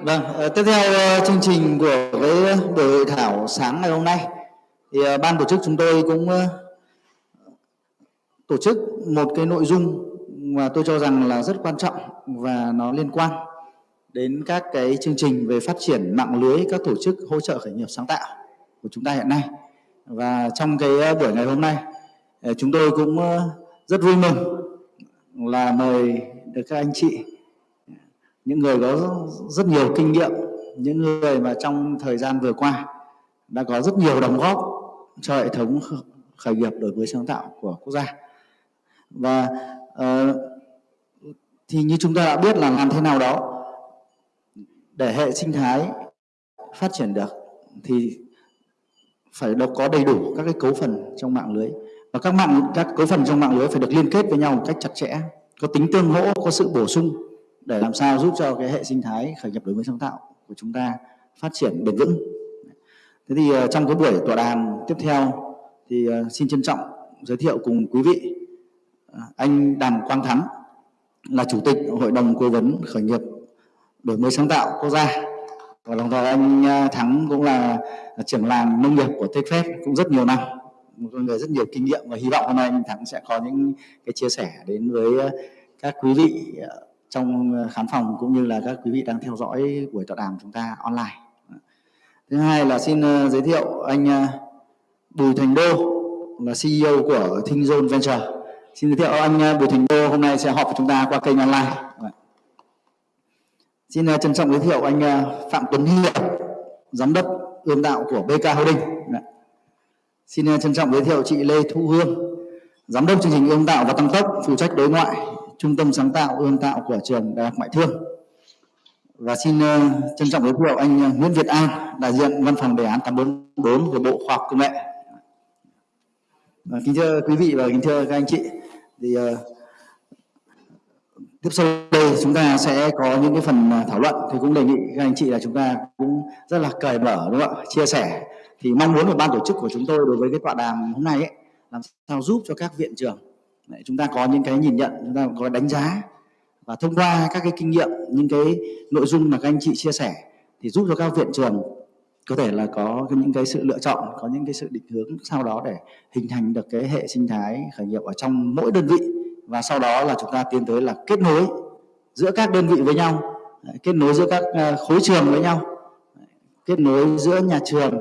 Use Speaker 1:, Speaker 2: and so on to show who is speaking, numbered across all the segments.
Speaker 1: Vâng, ờ, tiếp theo ờ, chương trình của cái buổi hội thảo sáng ngày hôm nay thì ờ, ban tổ chức chúng tôi cũng tổ chức một cái nội dung mà tôi cho rằng là rất quan trọng và nó liên quan đến các cái chương trình về phát triển mạng lưới các tổ chức hỗ trợ khởi nghiệp sáng tạo của chúng ta hiện nay. Và trong cái buổi ngày hôm nay chúng tôi cũng rất vui mừng là mời được các anh chị những người có rất nhiều kinh nghiệm những người mà trong thời gian vừa qua đã có rất nhiều đóng góp cho hệ thống khởi nghiệp đổi mới sáng tạo của quốc gia. Và uh, thì như chúng ta đã biết là làm thế nào đó để hệ sinh thái phát triển được thì phải có đầy đủ các cái cấu phần trong mạng lưới. Và các mạng các cấu phần trong mạng lưới phải được liên kết với nhau một cách chặt chẽ có tính tương hỗ có sự bổ sung để làm sao giúp cho cái hệ sinh thái khởi nghiệp đổi mới sáng tạo của chúng ta phát triển bền vững. Thế thì ờ, trong cái buổi tọa đàm tiếp theo thì ờ, xin trân trọng giới thiệu cùng quý vị ờ, anh Đàm Quang Thắng là chủ tịch hội đồng cố vấn khởi nghiệp đổi mới sáng tạo quốc gia và đồng thời anh Thắng cũng là trưởng làng nông nghiệp của TechFest cũng rất nhiều năm một người rất nhiều kinh nghiệm và hy vọng hôm nay anh Thắng sẽ có những cái chia sẻ đến với các quý vị trong ờ, khán phòng cũng như là các quý vị đang theo dõi buổi tọa đàm chúng ta online. Thứ hai là xin ờ, giới thiệu anh ờ, Bùi Thành Đô là CEO của ThinkZone Venture. Xin giới thiệu anh Bùi Thành Đô hôm nay sẽ họp với chúng ta qua kênh online. Vâng. Xin trân trọng giới thiệu anh Phạm Tuấn Hiệp, giám đốc ươm tạo của BK Holding. Vâng. Xin trân trọng giới thiệu chị Lê Thu Hương, giám đốc chương trình ươm tạo và tăng tốc, phụ trách đối ngoại trung tâm sáng tạo ươm tạo của trường Đại học Ngoại thương. Và xin uh, trân trọng giới thiệu anh uh, Nguyễn Việt An, đại diện văn phòng đề án 844 của Bộ Khoa học Công nghệ. Và kính thưa quý vị và kính thưa các anh chị, thì uh, tiếp sau đây chúng ta sẽ có những cái phần thảo luận thì cũng đề nghị các anh chị là chúng ta cũng rất là cởi mở đúng không ạ chia sẻ thì mong muốn của ban tổ chức của chúng tôi đối với cái tọa đàm hôm nay ấy làm sao giúp cho các viện trường Đấy, chúng ta có những cái nhìn nhận chúng ta có đánh giá và thông qua các cái kinh nghiệm những cái nội dung mà các anh chị chia sẻ thì giúp cho các viện trường có thể là có những cái sự lựa chọn có những cái sự định hướng sau đó để hình thành được cái hệ sinh thái khởi nghiệp ở trong mỗi đơn vị. Và sau đó là chúng ta tiến tới là kết nối giữa các đơn vị với nhau kết nối giữa các ờ, khối trường với nhau kết nối giữa nhà trường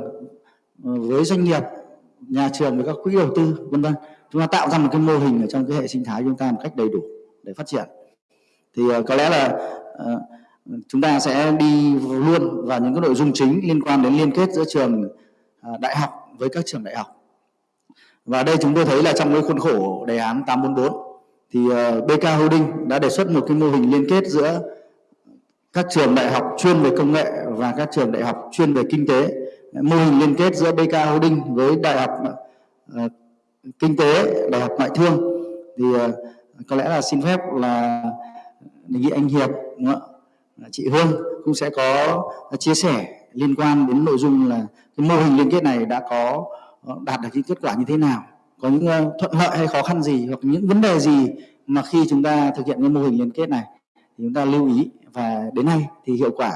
Speaker 1: ờ, với doanh nghiệp nhà trường với các quỹ đầu tư vân vân chúng ta tạo ra một cái mô hình ở trong cái hệ sinh thái chúng ta một cách đầy đủ để phát triển. Thì ờ, có lẽ là uh, chúng ta sẽ đi luôn vào những cái nội dung chính liên quan đến liên kết giữa trường uh, đại học với các trường đại học. Và đây chúng tôi thấy là trong cái khuôn khổ đề án 844 thì uh, BK Holding đã đề xuất một cái mô hình liên kết giữa các trường đại học chuyên về công nghệ và các trường đại học chuyên về kinh tế. Mô hình liên kết giữa BK Holding với đại học kinh tế đại học ngoại thương. Thì ờ, có lẽ là xin phép là đề nghị anh hiệp đúng không ạ? Chị hương cũng sẽ có chia sẻ liên quan đến nội dung là cái mô hình liên kết này đã có ờ, đạt được những kết quả như thế nào có những ờ, thuận lợi hay khó khăn gì hoặc những vấn đề gì mà khi chúng ta thực hiện cái mô hình liên kết này thì chúng ta lưu ý. Và đến nay thì hiệu quả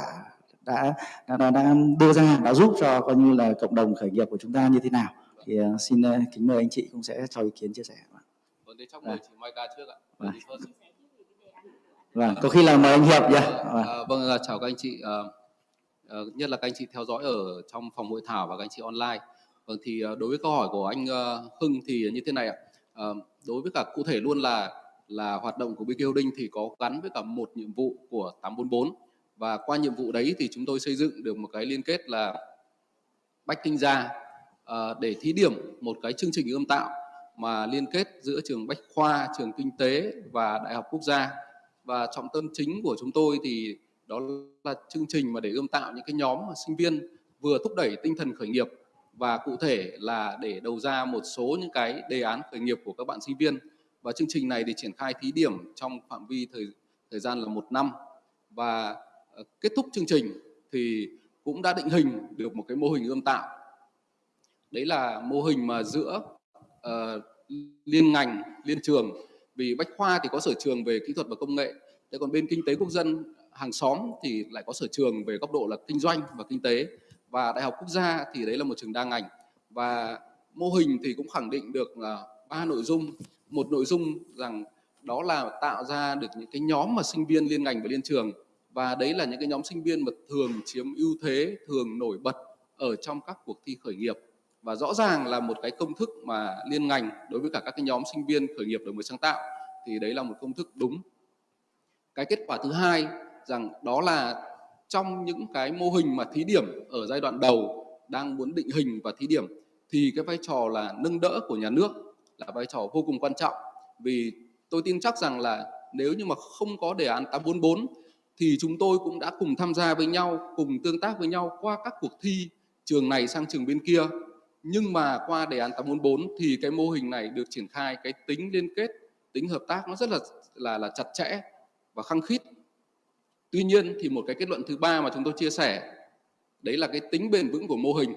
Speaker 1: đã đã, đã, đã đưa ra đã giúp cho coi như là cộng đồng khởi nghiệp của chúng ta như thế nào thì uh, xin uh, kính mời anh chị cũng sẽ cho ý kiến chia sẻ
Speaker 2: vâng thế chắc mời à. chị Mai Ca trước ạ vâng.
Speaker 1: vâng có khi là mời anh Hiệp nhé
Speaker 2: vâng. À, vâng chào các anh chị à, à, nhất là các anh chị theo dõi ở trong phòng hội thảo và các anh chị online vâng thì đối với câu hỏi của anh Hưng thì như thế này ạ à, đối với cả cụ thể luôn là là hoạt động của BK Holding thì có gắn với cả một nhiệm vụ của 844 và qua nhiệm vụ đấy thì chúng tôi xây dựng được một cái liên kết là bách kinh gia Ờ, Ờ, để thí điểm một cái chương trình ươm tạo mà liên kết giữa trường Bách Khoa, trường Kinh tế và Đại học Quốc gia. Và trọng tâm chính của chúng tôi thì đó là chương trình mà để ươm tạo những cái nhóm mà sinh viên vừa thúc đẩy tinh thần khởi nghiệp và cụ thể là để đầu ra một số những cái đề án khởi nghiệp của các bạn sinh viên. Và chương trình này thì triển khai thí điểm trong phạm vi thời thời gian là một năm và ờ, kết thúc chương trình thì cũng đã định hình được một cái mô hình ươm tạo đấy là mô hình mà giữa uh, liên ngành liên trường. Vì bách khoa thì có sở trường về kỹ thuật và công nghệ thế còn bên kinh tế quốc dân hàng xóm thì lại có sở trường về góc độ là kinh doanh và kinh tế. Và đại học quốc gia thì đấy là một trường đa ngành. Và mô hình thì cũng khẳng định được là ba nội dung. Một nội dung rằng đó là tạo ra được những cái nhóm mà sinh viên liên ngành và liên trường. Và đấy là những cái nhóm sinh viên mà thường chiếm ưu thế thường nổi bật ở trong các cuộc thi khởi nghiệp và rõ ràng là một cái công thức mà liên ngành đối với cả các cái nhóm sinh viên khởi nghiệp đổi mới sáng tạo thì đấy là một công thức đúng cái kết quả thứ hai rằng đó là trong những cái mô hình mà thí điểm ở giai đoạn đầu đang muốn định hình và thí điểm thì cái vai trò là nâng đỡ của nhà nước là vai trò vô cùng quan trọng vì tôi tin chắc rằng là nếu như mà không có đề án 844 thì chúng tôi cũng đã cùng tham gia với nhau, cùng tương tác với nhau qua các cuộc thi trường này sang trường bên kia. Nhưng mà qua đề án 844 thì cái mô hình này được triển khai cái tính liên kết, tính hợp tác nó rất là là là chặt chẽ và khăng khít. Tuy nhiên thì một cái kết luận thứ ba mà chúng tôi chia sẻ đấy là cái tính bền vững của mô hình.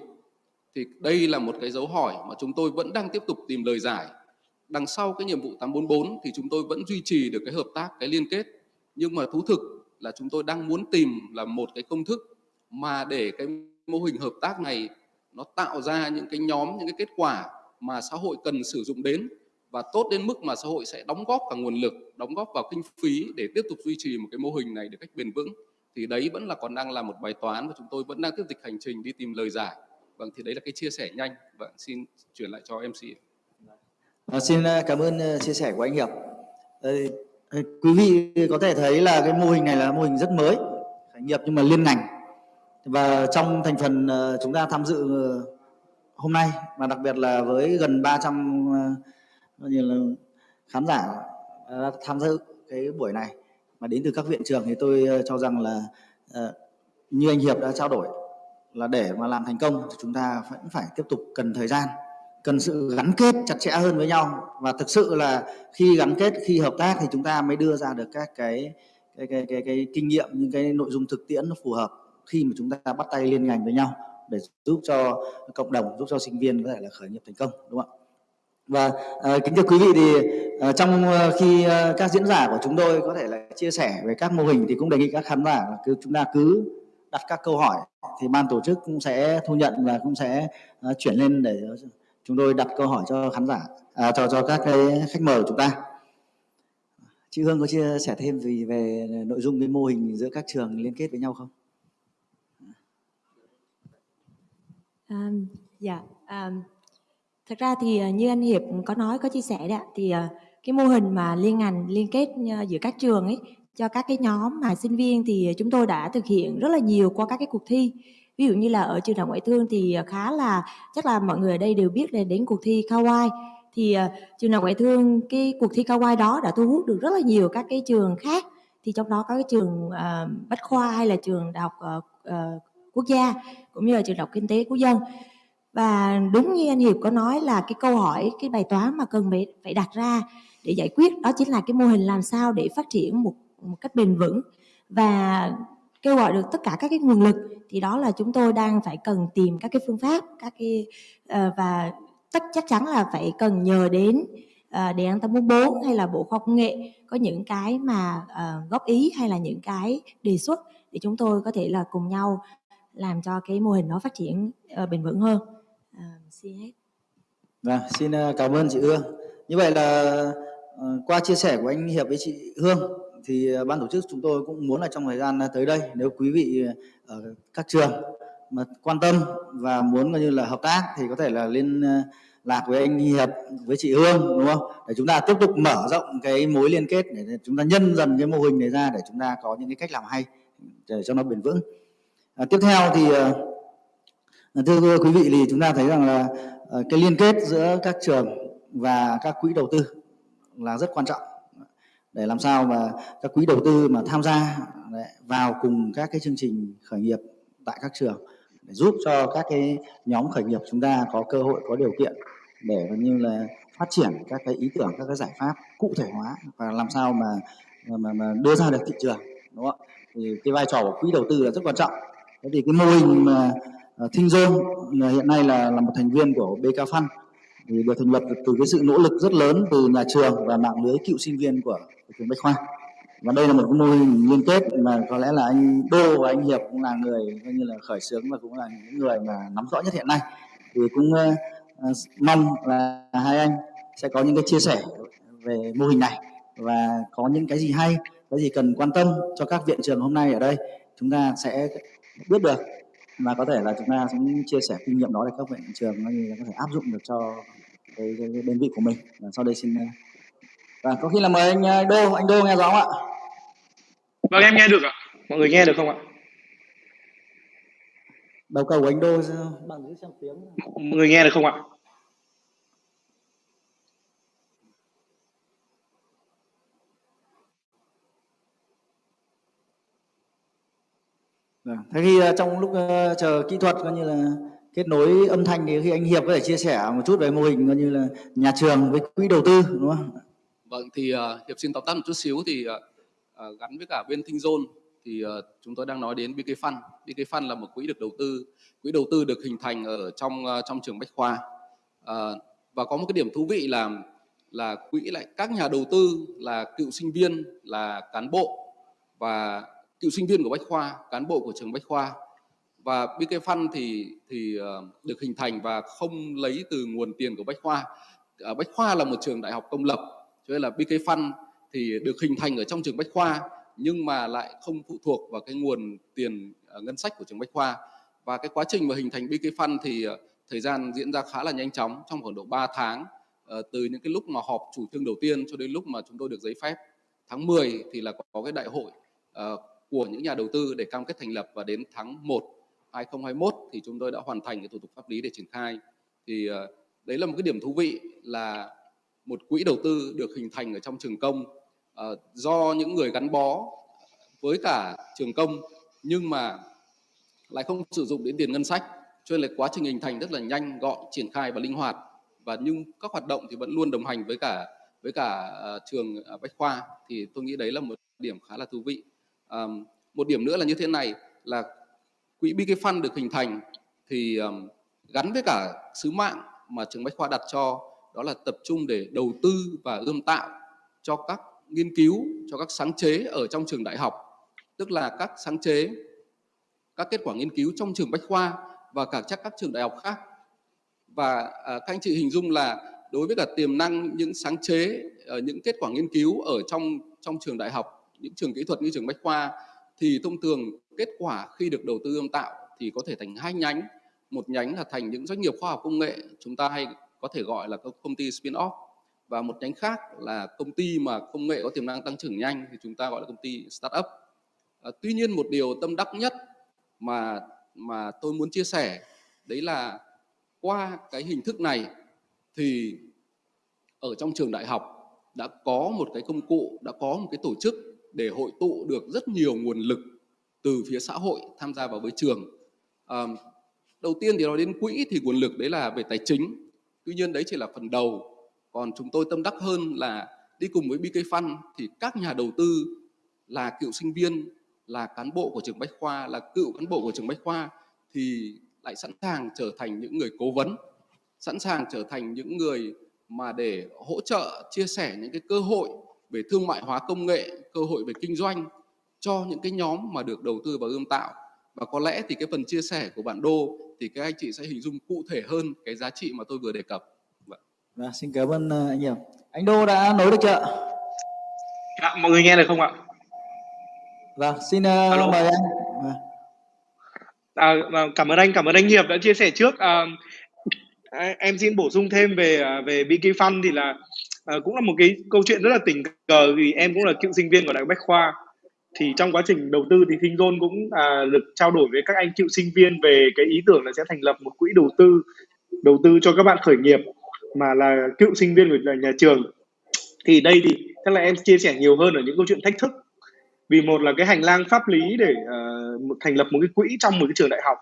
Speaker 2: Thì đây là một cái dấu hỏi mà chúng tôi vẫn đang tiếp tục tìm lời giải. Đằng sau cái nhiệm vụ 844 thì chúng tôi vẫn duy trì được cái hợp tác, cái liên kết. Nhưng mà thú thực là chúng tôi đang muốn tìm là một cái công thức mà để cái mô hình hợp tác này nó tạo ra những cái nhóm những cái kết quả mà xã hội cần sử dụng đến và tốt đến mức mà xã hội sẽ đóng góp cả nguồn lực đóng góp vào kinh phí để tiếp tục duy trì một cái mô hình này được cách bền vững. Thì đấy vẫn là còn đang là một bài toán và chúng tôi vẫn đang tiếp tục hành trình đi tìm lời giải. Vâng thì đấy là cái chia sẻ nhanh. Vâng xin chuyển lại cho mc
Speaker 1: à, xin à, cảm ơn à, chia sẻ của anh hiệp. Ờ, ờ, quý vị có thể thấy là cái mô hình này là mô hình rất mới khởi nghiệp nhưng mà liên ngành và trong thành phần ờ, chúng ta tham dự ờ, hôm nay và đặc biệt là với gần 300 ờ, như là khán giả đã tham dự cái buổi này mà đến từ các viện trường thì tôi cho rằng là như anh Hiệp đã trao đổi là để mà làm thành công thì chúng ta vẫn phải tiếp tục cần thời gian cần sự gắn kết chặt chẽ hơn với nhau. Và thực sự là khi gắn kết khi hợp tác thì chúng ta mới đưa ra được các cái cái cái cái, cái kinh nghiệm những cái nội dung thực tiễn nó phù hợp khi mà chúng ta bắt tay liên ngành với nhau để giúp cho cộng đồng giúp cho sinh viên có thể là khởi nghiệp thành công đúng không ạ và à, kính thưa quý vị thì à, trong ờ, khi à, các diễn giả của chúng tôi có thể là chia sẻ về các mô hình thì cũng đề nghị các khán giả là cứ chúng ta cứ đặt các câu hỏi thì ban tổ chức cũng sẽ thu nhận và cũng sẽ à, chuyển lên để chúng tôi đặt câu hỏi cho khán giả à, cho cho các cái khách mời của chúng ta chị Hương có chia sẻ thêm gì về nội dung cái mô hình giữa các trường liên kết với nhau không?
Speaker 3: Um, dạ, um, thật ra thì ờ, như anh Hiệp có nói có chia sẻ đấy thì uh, cái mô hình mà liên ngành liên kết ờ, giữa các trường ấy cho các cái nhóm mà sinh viên thì chúng tôi đã thực hiện rất là nhiều qua các cái cuộc thi. Ví dụ như là ở trường đại ngoại thương thì khá là chắc là mọi người ở đây đều biết là đến cuộc thi Kawaii. Thì uh, trường đại ngoại thương cái cuộc thi Kawaii đó đã thu hút được rất là nhiều các cái trường khác. Thì trong đó có cái trường uh, bách khoa hay là trường đại học uh, uh, quốc gia cũng như là trường đại học kinh tế quốc dân. Và đúng như anh Hiệp có nói là cái câu hỏi cái bài toán mà cần phải phải đặt ra để giải quyết đó chính là cái mô hình làm sao để phát triển một một cách bền vững. Và kêu gọi được tất cả các cái nguồn lực thì đó là chúng tôi đang phải cần tìm các cái phương pháp các cái uh, và tất chắc chắn là phải cần nhờ đến uh, đề án 844 hay là bộ khoa công nghệ có những cái mà uh, góp ý hay là những cái đề xuất để chúng tôi có thể là cùng nhau làm cho cái mô hình nó phát triển uh, bền vững hơn. Uh, xin hết.
Speaker 1: Vâng xin ờ, cảm ơn chị Hương. Như vậy là uh, qua chia sẻ của anh Hiệp với chị Hương thì ban tổ chức chúng tôi cũng muốn là trong thời gian tới đây nếu quý vị ở các trường mà quan tâm và muốn coi như là hợp tác thì có thể là liên lạc với anh Hiệp với chị Hương đúng không? Để chúng ta tiếp tục mở rộng cái mối liên kết để chúng ta nhân dần cái mô hình này ra để chúng ta có những cái cách làm hay để cho nó bền vững à, tiếp theo thì ờ, à, thưa quý vị thì chúng ta thấy rằng là ờ, cái liên kết giữa các trường và các quỹ đầu tư là rất quan trọng. Để làm sao mà các quỹ đầu tư mà tham gia vào cùng các cái chương trình khởi nghiệp tại các trường để giúp cho các cái nhóm khởi nghiệp chúng ta có cơ hội có điều kiện để như là phát triển các cái ý tưởng các cái giải pháp cụ thể hóa và làm sao mà mà, mà đưa ra được thị trường đúng không ạ? Thì cái vai trò của quỹ đầu tư là rất quan trọng thế thì cái mô hình mà ờ, Thinh Zone ờ, hiện nay là là một thành viên của BK Fund thì được thành lập từ cái sự nỗ lực rất lớn từ nhà trường và mạng lưới cựu sinh viên của, của trường Bách Khoa. Và đây là một cái mô hình liên kết mà có lẽ là anh Đô và anh Hiệp cũng là người coi như là khởi xướng và cũng là những người mà nắm rõ nhất hiện nay. Thì cũng uh, mong là hai anh sẽ có những cái chia sẻ về mô hình này và có những cái gì hay cái gì cần quan tâm cho các viện trường hôm nay ở đây chúng ta sẽ biết được. Và có thể là chúng ta sẽ chia sẻ kinh nghiệm đó để các viện trường có thể áp dụng được cho cái, cái, cái đơn vị của mình. Và sau đây xin và có khi là mời anh Đô anh Đô nghe rõ không ạ?
Speaker 4: Vâng em nghe được ạ. Mọi người nghe được không ạ?
Speaker 1: Đầu cầu của anh Đô bằng giữ xem tiếng.
Speaker 4: Mọi người nghe được không ạ
Speaker 1: Vâng. Thế khi ờ, trong lúc ờ, chờ kỹ thuật coi như là kết nối âm thanh thì khi anh Hiệp có thể chia sẻ một chút về mô hình coi như là nhà trường với quỹ đầu tư đúng không?
Speaker 2: Vâng thì uh, Hiệp xin tóm tắt một chút xíu thì uh, gắn với cả bên Thinh Zone thì uh, chúng tôi đang nói đến BK Fund. BK Fund là một quỹ được đầu tư, quỹ đầu tư được hình thành ở trong uh, trong trường Bách Khoa. Uh, và có một cái điểm thú vị là là quỹ lại các nhà đầu tư là cựu sinh viên, là cán bộ và cựu sinh viên của Bách Khoa, cán bộ của trường Bách Khoa và BK Fund thì thì uh, được hình thành và không lấy từ nguồn tiền của Bách Khoa. Uh, Bách Khoa là một trường đại học công lập, cho nên là BK Fund thì được hình thành ở trong trường Bách Khoa nhưng mà lại không phụ thuộc vào cái nguồn tiền uh, ngân sách của trường Bách Khoa. Và cái quá trình mà hình thành BK Fund thì uh, thời gian diễn ra khá là nhanh chóng trong khoảng độ 3 tháng uh, từ những cái lúc mà họp chủ trương đầu tiên cho đến lúc mà chúng tôi được giấy phép. Tháng 10 thì là có cái đại hội uh, của những nhà đầu tư để cam kết thành lập và đến tháng 1 2021 thì chúng tôi đã hoàn thành cái thủ tục pháp lý để triển khai. Thì ờ, đấy là một cái điểm thú vị là một quỹ đầu tư được hình thành ở trong trường công uh, do những người gắn bó với cả trường công nhưng mà lại không sử dụng đến tiền ngân sách cho nên là quá trình hình thành rất là nhanh gọn triển khai và linh hoạt. Và nhưng các hoạt động thì vẫn luôn đồng hành với cả với cả uh, trường uh, bách khoa. Thì tôi nghĩ đấy là một điểm khá là thú vị um, một điểm nữa là như thế này là quỹ BK Fund được hình thành thì um, gắn với cả sứ mạng mà trường Bách Khoa đặt cho đó là tập trung để đầu tư và ươm tạo cho các nghiên cứu, cho các sáng chế ở trong trường đại học, tức là các sáng chế, các kết quả nghiên cứu trong trường Bách Khoa và cả chắc các trường đại học khác. Và à, các anh chị hình dung là đối với cả tiềm năng những sáng chế, ờ, những kết quả nghiên cứu ở trong trong trường đại học, những trường kỹ thuật như trường Bách Khoa thì thông thường kết quả khi được đầu tư ươm tạo thì có thể thành hai nhánh. Một nhánh là thành những doanh nghiệp khoa học công nghệ chúng ta hay có thể gọi là các công ty spin-off. Và một nhánh khác là công ty mà công nghệ có tiềm năng tăng trưởng nhanh thì chúng ta gọi là công ty startup. À, tuy nhiên một điều tâm đắc nhất mà mà tôi muốn chia sẻ đấy là qua cái hình thức này thì ở trong trường đại học đã có một cái công cụ đã có một cái tổ chức để hội tụ được rất nhiều nguồn lực từ phía xã hội tham gia vào với trường. À, đầu tiên thì nói đến quỹ thì nguồn lực đấy là về tài chính. Tuy nhiên đấy chỉ là phần đầu. Còn chúng tôi tâm đắc hơn là đi cùng với BK Fund thì các nhà đầu tư là cựu sinh viên, là cán bộ của trường Bách Khoa, là cựu cán bộ của trường Bách Khoa thì lại sẵn sàng trở thành những người cố vấn, sẵn sàng trở thành những người mà để hỗ trợ chia sẻ những cái cơ hội về thương mại hóa công nghệ, cơ hội về kinh doanh cho những cái nhóm mà được đầu tư vào ươm tạo. Và có lẽ thì cái phần chia sẻ của bạn Đô thì các anh chị sẽ hình dung cụ thể hơn cái giá trị mà tôi vừa đề cập.
Speaker 1: Vâng, vâng xin cảm ơn ờ, anh nhiều. Anh Đô đã nối được chưa?
Speaker 4: À, mọi người nghe được không ạ?
Speaker 1: Vâng, xin uh, mời anh. Vâng.
Speaker 4: À, vâng, cảm ơn anh, cảm ơn anh Hiệp đã chia sẻ trước. À, em xin bổ sung thêm về về BK Fund thì là à, cũng là một cái câu chuyện rất là tình cờ vì em cũng là cựu sinh viên của đại học Bách Khoa. Thì trong quá trình đầu tư thì Thinh Zone cũng à, được trao đổi với các anh cựu sinh viên về cái ý tưởng là sẽ thành lập một quỹ đầu tư đầu tư cho các bạn khởi nghiệp mà là cựu sinh viên của nhà trường. Thì đây thì chắc là em chia sẻ nhiều hơn ở những câu chuyện thách thức. Vì một là cái hành lang pháp lý để uh, thành lập một cái quỹ trong một cái trường đại học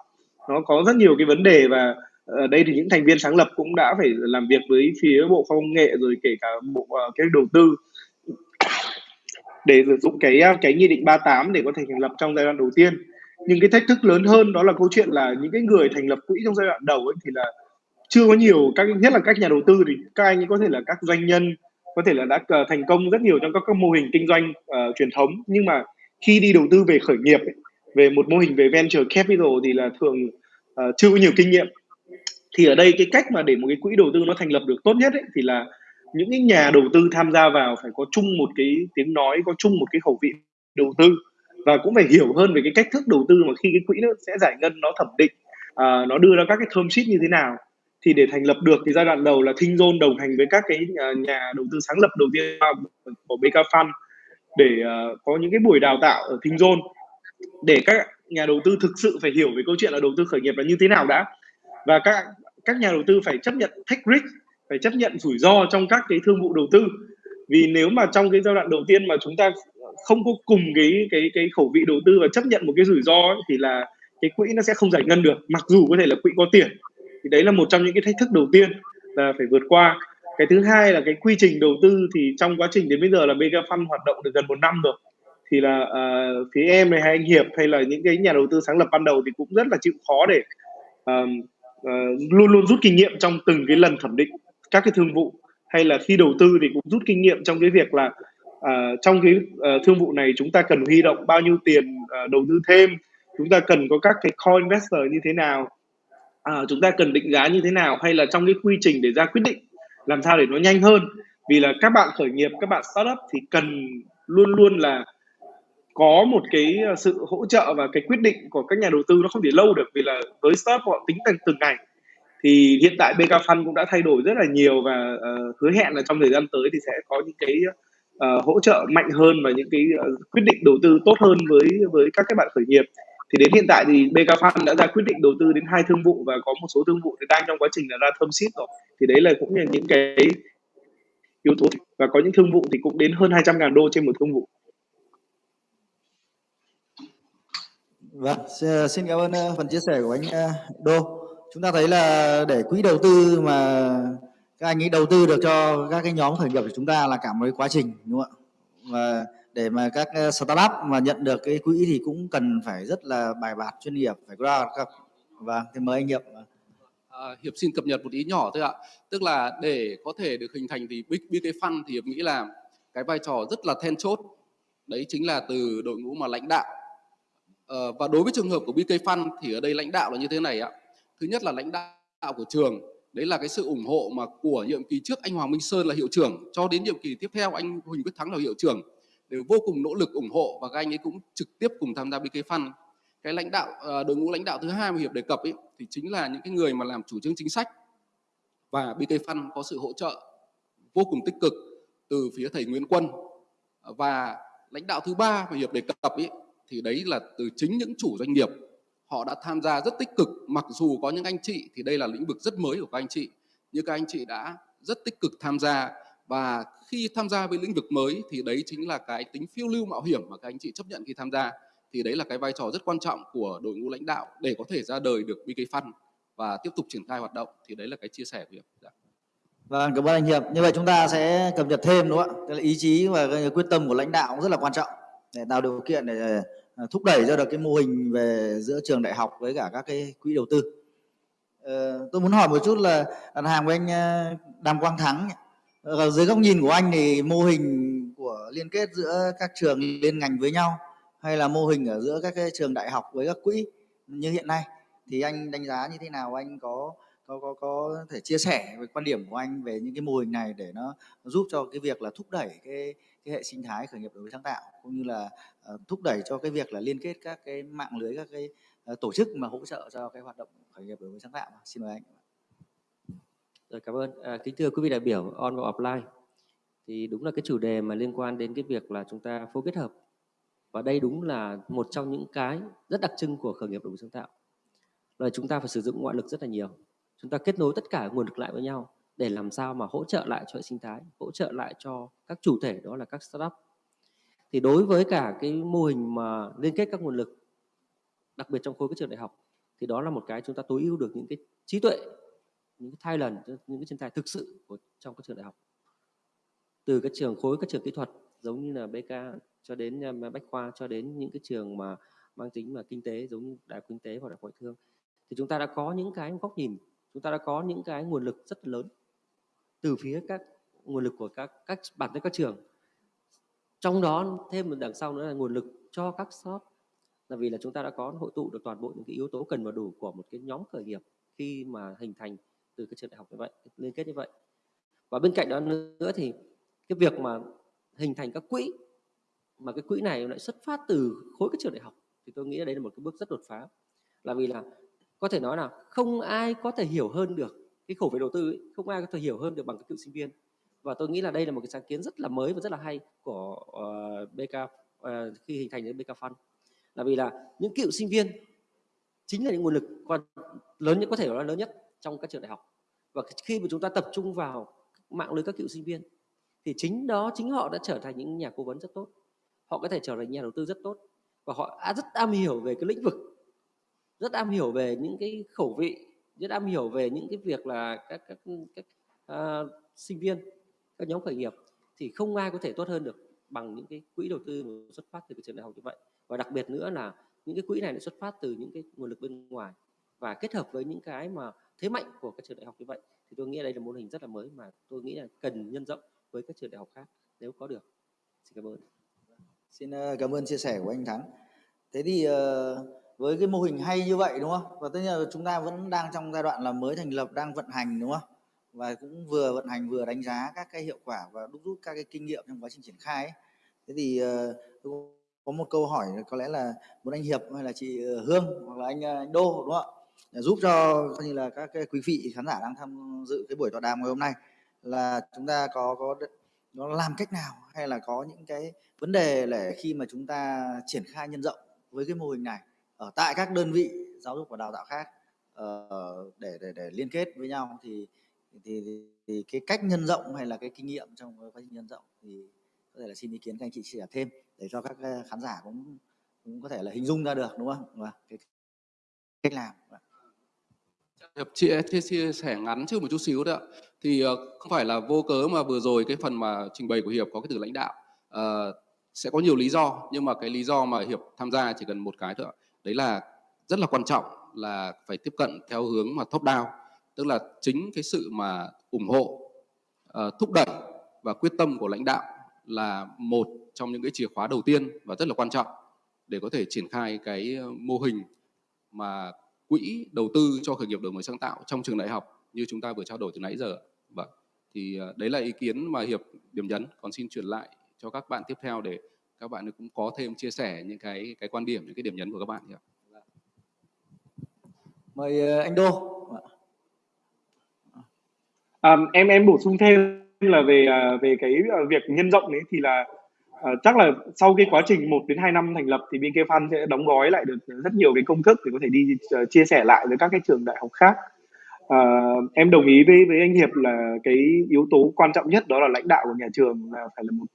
Speaker 4: nó có rất nhiều cái vấn đề và ở đây thì những thành viên sáng lập cũng đã phải làm việc với phía bộ khoa công nghệ rồi kể cả bộ uh, cái đầu tư để sử dụng cái ờ, cái nghị định 38 để có thể thành lập trong giai đoạn đầu tiên. Nhưng cái thách thức lớn hơn đó là câu chuyện là những cái người thành lập quỹ trong giai đoạn đầu ấy thì là chưa có nhiều các nhất là các nhà đầu tư thì các anh ấy có thể là các doanh nhân có thể là đã thành công rất nhiều trong các, các mô hình kinh doanh uh, truyền thống. Nhưng mà khi đi đầu tư về khởi nghiệp ấy, về một mô hình về venture capital thì là thường uh, chưa có nhiều kinh nghiệm thì ở đây cái cách mà để một cái quỹ đầu tư nó thành lập được tốt nhất ấy, thì là những cái nhà đầu tư tham gia vào phải có chung một cái tiếng nói có chung một cái khẩu vị đầu tư. Và cũng phải hiểu hơn về cái cách thức đầu tư mà khi cái quỹ nó sẽ giải ngân nó thẩm định uh, nó đưa ra các cái term sheet như thế nào. Thì để thành lập được thì giai đoạn đầu là Thinh Zone đồng hành với các cái nhà, nhà đầu tư sáng lập đầu tiên của BK Fund để uh, có những cái buổi đào tạo ở Thinh Zone để các nhà đầu tư thực sự phải hiểu về câu chuyện là đầu tư khởi nghiệp là như thế nào đã và các các nhà đầu tư phải chấp nhận take risk phải chấp nhận rủi ro trong các cái thương vụ đầu tư. Vì nếu mà trong cái giai đoạn đầu tiên mà chúng ta không có cùng cái cái cái khẩu vị đầu tư và chấp nhận một cái rủi ro ấy, thì là cái quỹ nó sẽ không giải ngân được mặc dù có thể là quỹ có tiền. Thì đấy là một trong những cái thách thức đầu tiên là phải vượt qua. Cái thứ hai là cái quy trình đầu tư thì trong quá trình đến bây giờ là mega Fund hoạt động được gần một năm rồi. Thì là uh, phía em này hay anh Hiệp hay là những cái nhà đầu tư sáng lập ban đầu thì cũng rất là chịu khó để um, uh, luôn luôn rút kinh nghiệm trong từng cái lần thẩm định các cái thương vụ hay là khi đầu tư thì cũng rút kinh nghiệm trong cái việc là uh, trong cái uh, thương vụ này chúng ta cần huy động bao nhiêu tiền uh, đầu tư thêm chúng ta cần có các cái core investor như thế nào uh, chúng ta cần định giá như thế nào hay là trong cái quy trình để ra quyết định làm sao để nó nhanh hơn. Vì là các bạn khởi nghiệp các bạn startup thì cần luôn luôn là có một cái ờ, sự hỗ trợ và cái quyết định của các nhà đầu tư nó không thể lâu được vì là với startup họ tính từng từng ngày. Thì hiện tại BK Fund cũng đã thay đổi rất là nhiều và uh, hứa hẹn là trong thời gian tới thì sẽ có những cái uh, hỗ trợ mạnh hơn và những cái uh, quyết định đầu tư tốt hơn với với các các bạn khởi nghiệp. Thì đến hiện tại thì BK Fund đã ra quyết định đầu tư đến hai thương vụ và có một số thương vụ thì đang trong quá trình là ra thơm sheet rồi. Thì đấy là cũng là những cái yếu tố. Và có những thương vụ thì cũng đến hơn 200 ngàn đô trên một thương vụ.
Speaker 1: Vâng, ờ, xin cảm ơn ờ, phần chia sẻ của anh ờ, Đô. Chúng ta thấy là để quỹ đầu tư mà các anh ấy đầu tư được cho các cái nhóm khởi nghiệp của chúng ta là cả một cái quá trình đúng không ạ? Và để mà các startup mà nhận được cái quỹ thì cũng cần phải rất là bài bản chuyên nghiệp phải có ra các và thì mời anh Hiệp. Vâng.
Speaker 2: À, Hiệp xin cập nhật một ý nhỏ thôi ạ. Tức là để có thể được hình thành thì Big Big Fund thì Hiệp nghĩ là cái vai trò rất là then chốt. Đấy chính là từ đội ngũ mà lãnh đạo. Ờ, và đối với trường hợp của BK Fund thì ở đây lãnh đạo là như thế này ạ. Thứ nhất là lãnh đạo của trường, đấy là cái sự ủng hộ mà của nhiệm kỳ trước anh Hoàng Minh Sơn là hiệu trưởng, cho đến nhiệm kỳ tiếp theo anh Huỳnh Quyết Thắng là hiệu trưởng. Đều vô cùng nỗ lực ủng hộ và các anh ấy cũng trực tiếp cùng tham gia BK Fund cái lãnh đạo ờ, đội ngũ lãnh đạo thứ hai mà hiệp đề cập ấy, thì chính là những cái người mà làm chủ trương chính sách. Và BK Fund có sự hỗ trợ vô cùng tích cực từ phía thầy Nguyễn Quân. Và lãnh đạo thứ ba mà hiệp đề cập ấy thì đấy là từ chính những chủ doanh nghiệp họ đã tham gia rất tích cực mặc dù có những anh chị thì đây là lĩnh vực rất mới của các anh chị nhưng các anh chị đã rất tích cực tham gia và khi tham gia với lĩnh vực mới thì đấy chính là cái tính phiêu lưu mạo hiểm mà các anh chị chấp nhận khi tham gia thì đấy là cái vai trò rất quan trọng của đội ngũ lãnh đạo để có thể ra đời được BK Fund và tiếp tục triển khai hoạt động thì đấy là cái chia sẻ của Hiệp. Dạ.
Speaker 1: Vâng, cảm ơn anh Hiệp. Như vậy chúng ta sẽ cập nhật thêm đúng không ạ? Ý chí và quyết tâm của lãnh đạo cũng rất là quan trọng để tạo điều kiện để Ờ, thúc đẩy ra được cái mô hình về giữa trường đại học với cả các cái quỹ đầu tư. Ờ, tôi muốn hỏi một chút là đặt hàng với anh ờ, Đàm Quang Thắng ở dưới góc nhìn của anh thì mô hình của liên kết giữa các trường liên ngành với nhau hay là mô hình ở giữa các cái trường đại học với các quỹ như hiện nay thì anh đánh giá như thế nào? Anh có có có có thể chia sẻ về quan điểm của anh về những cái mô hình này để nó giúp cho cái việc là thúc đẩy cái cái hệ sinh thái khởi nghiệp đổi mới sáng tạo cũng như là uh, thúc đẩy cho cái việc là liên kết các cái mạng lưới các cái uh, tổ chức mà hỗ trợ cho cái hoạt động khởi nghiệp đổi mới sáng tạo xin mời anh
Speaker 5: rồi cảm ơn. À, kính thưa quý vị đại biểu on và offline. Thì đúng là cái chủ đề mà liên quan đến cái việc là chúng ta phối kết hợp. Và đây đúng là một trong những cái rất đặc trưng của khởi nghiệp đổi mới sáng tạo. Là chúng ta phải sử dụng ngoại lực rất là nhiều. Chúng ta kết nối tất cả nguồn lực lại với nhau để làm sao mà hỗ trợ lại cho hệ sinh thái, hỗ trợ lại cho các chủ thể, đó là các startup. Thì đối với cả cái mô hình mà liên kết các nguồn lực, đặc biệt trong khối các trường đại học, thì đó là một cái chúng ta tối ưu được những cái trí tuệ, những cái talent những cái chân tài thực sự của, trong các trường đại học. Từ các trường, khối các trường kỹ thuật, giống như là BK cho đến à, bách khoa, cho đến những cái trường mà mang tính mà kinh tế, giống như đại kinh tế hoặc đại ngoại thương, thì chúng ta đã có những cái góc nhìn, chúng ta đã có những cái nguồn lực rất lớn từ phía các nguồn lực của các các bản thân các trường. Trong đó thêm một đằng sau nữa là nguồn lực cho các shop. Là vì là chúng ta đã có hội tụ được toàn bộ những cái yếu tố cần và đủ của một cái nhóm khởi nghiệp khi mà hình thành từ cái trường đại học như vậy, liên kết như vậy. Và bên cạnh đó nữa thì cái việc mà hình thành các quỹ, mà cái quỹ này lại xuất phát từ khối các trường đại học, thì tôi nghĩ là đấy là một cái bước rất đột phá. Là vì là có thể nói là không ai có thể hiểu hơn được cái khẩu về đầu tư ấy, không ai có thể hiểu hơn được bằng cái cựu sinh viên. Và tôi nghĩ là đây là một cái sáng kiến rất là mới và rất là hay của uh, BK uh, khi hình thành đến BK Fund. Là vì là những cựu sinh viên chính là những nguồn lực quan lớn nhất có thể nói là lớn nhất trong các trường đại học. Và khi mà chúng ta tập trung vào mạng lưới các cựu sinh viên thì chính đó chính họ đã trở thành những nhà cố vấn rất tốt. Họ có thể trở thành nhà đầu tư rất tốt. Và họ rất am hiểu về cái lĩnh vực rất am hiểu về những cái khẩu vị rất am hiểu về những cái việc là các các các uh, sinh viên các nhóm khởi nghiệp thì không ai có thể tốt hơn được bằng những cái quỹ đầu tư xuất phát từ cái trường đại học như vậy. Và đặc biệt nữa là những cái quỹ này lại xuất phát từ những cái nguồn lực bên ngoài. Và kết hợp với những cái mà thế mạnh của các trường đại học như vậy thì tôi nghĩ đây là mô hình rất là mới mà tôi nghĩ là cần nhân rộng với các trường đại học khác nếu có được. Xin cảm ơn.
Speaker 1: Xin ờ, cảm ơn chia sẻ của anh Thắng. Thế thì uh với cái mô hình hay như vậy đúng không? Và tất nhiên là chúng ta vẫn đang trong giai đoạn là mới thành lập đang vận hành đúng không? Và cũng vừa vận hành vừa đánh giá các cái hiệu quả và đúc rút các cái kinh nghiệm trong quá trình triển khai ấy. thế thì uh, có một câu hỏi có lẽ là muốn anh Hiệp hay là chị ờ, Hương hoặc là anh, ờ, anh Đô đúng không ạ? Giúp cho như là các cái quý vị khán giả đang tham dự cái buổi tọa đàm ngày hôm nay là chúng ta có có nó làm cách nào hay là có những cái vấn đề để khi mà chúng ta triển khai nhân rộng với cái mô hình này? Ở tại các đơn vị giáo dục và đào tạo khác uh, để để để liên kết với nhau thì thì, thì thì cái cách nhân rộng hay là cái kinh nghiệm trong quá trình nhân rộng thì có thể là xin ý kiến các anh chị chia sẻ thêm để cho các ờ, khán giả cũng cũng có thể là hình dung ra được đúng không? Và cái cách làm. Vâng.
Speaker 2: Hiệp chia, chia, chia sẻ ngắn trước một chút xíu thôi ạ. Thì ờ, không phải là vô cớ mà vừa rồi cái phần mà trình bày của Hiệp có cái từ lãnh đạo. Uh, sẽ có nhiều lý do nhưng mà cái lý do mà Hiệp tham gia chỉ cần một cái thôi ạ. Đấy là rất là quan trọng là phải tiếp cận theo hướng mà top down. Tức là chính cái sự mà ủng hộ, uh, thúc đẩy và quyết tâm của lãnh đạo là một trong những cái chìa khóa đầu tiên và rất là quan trọng để có thể triển khai cái ờ, mô hình mà quỹ đầu tư cho khởi nghiệp đổi mới sáng tạo trong trường đại học như chúng ta vừa trao đổi từ nãy giờ. Vâng. Thì ờ, đấy là ý kiến mà Hiệp điểm nhấn. Còn xin chuyển lại cho các bạn tiếp theo để các bạn cũng có thêm chia sẻ những cái cái quan điểm, những cái điểm nhấn của các bạn.
Speaker 1: Mời ờ, anh Đô.
Speaker 4: À, em em bổ sung thêm là về à, về cái à, việc nhân rộng đấy thì là uh, chắc là sau cái quá trình 1 đến 2 năm thành lập thì BK Fund sẽ đóng gói lại được rất nhiều cái công thức để có thể đi uh, chia sẻ lại với các cái trường đại học khác. Uh, em đồng ý với với anh Hiệp là cái yếu tố quan trọng nhất đó là lãnh đạo của nhà trường là phải là một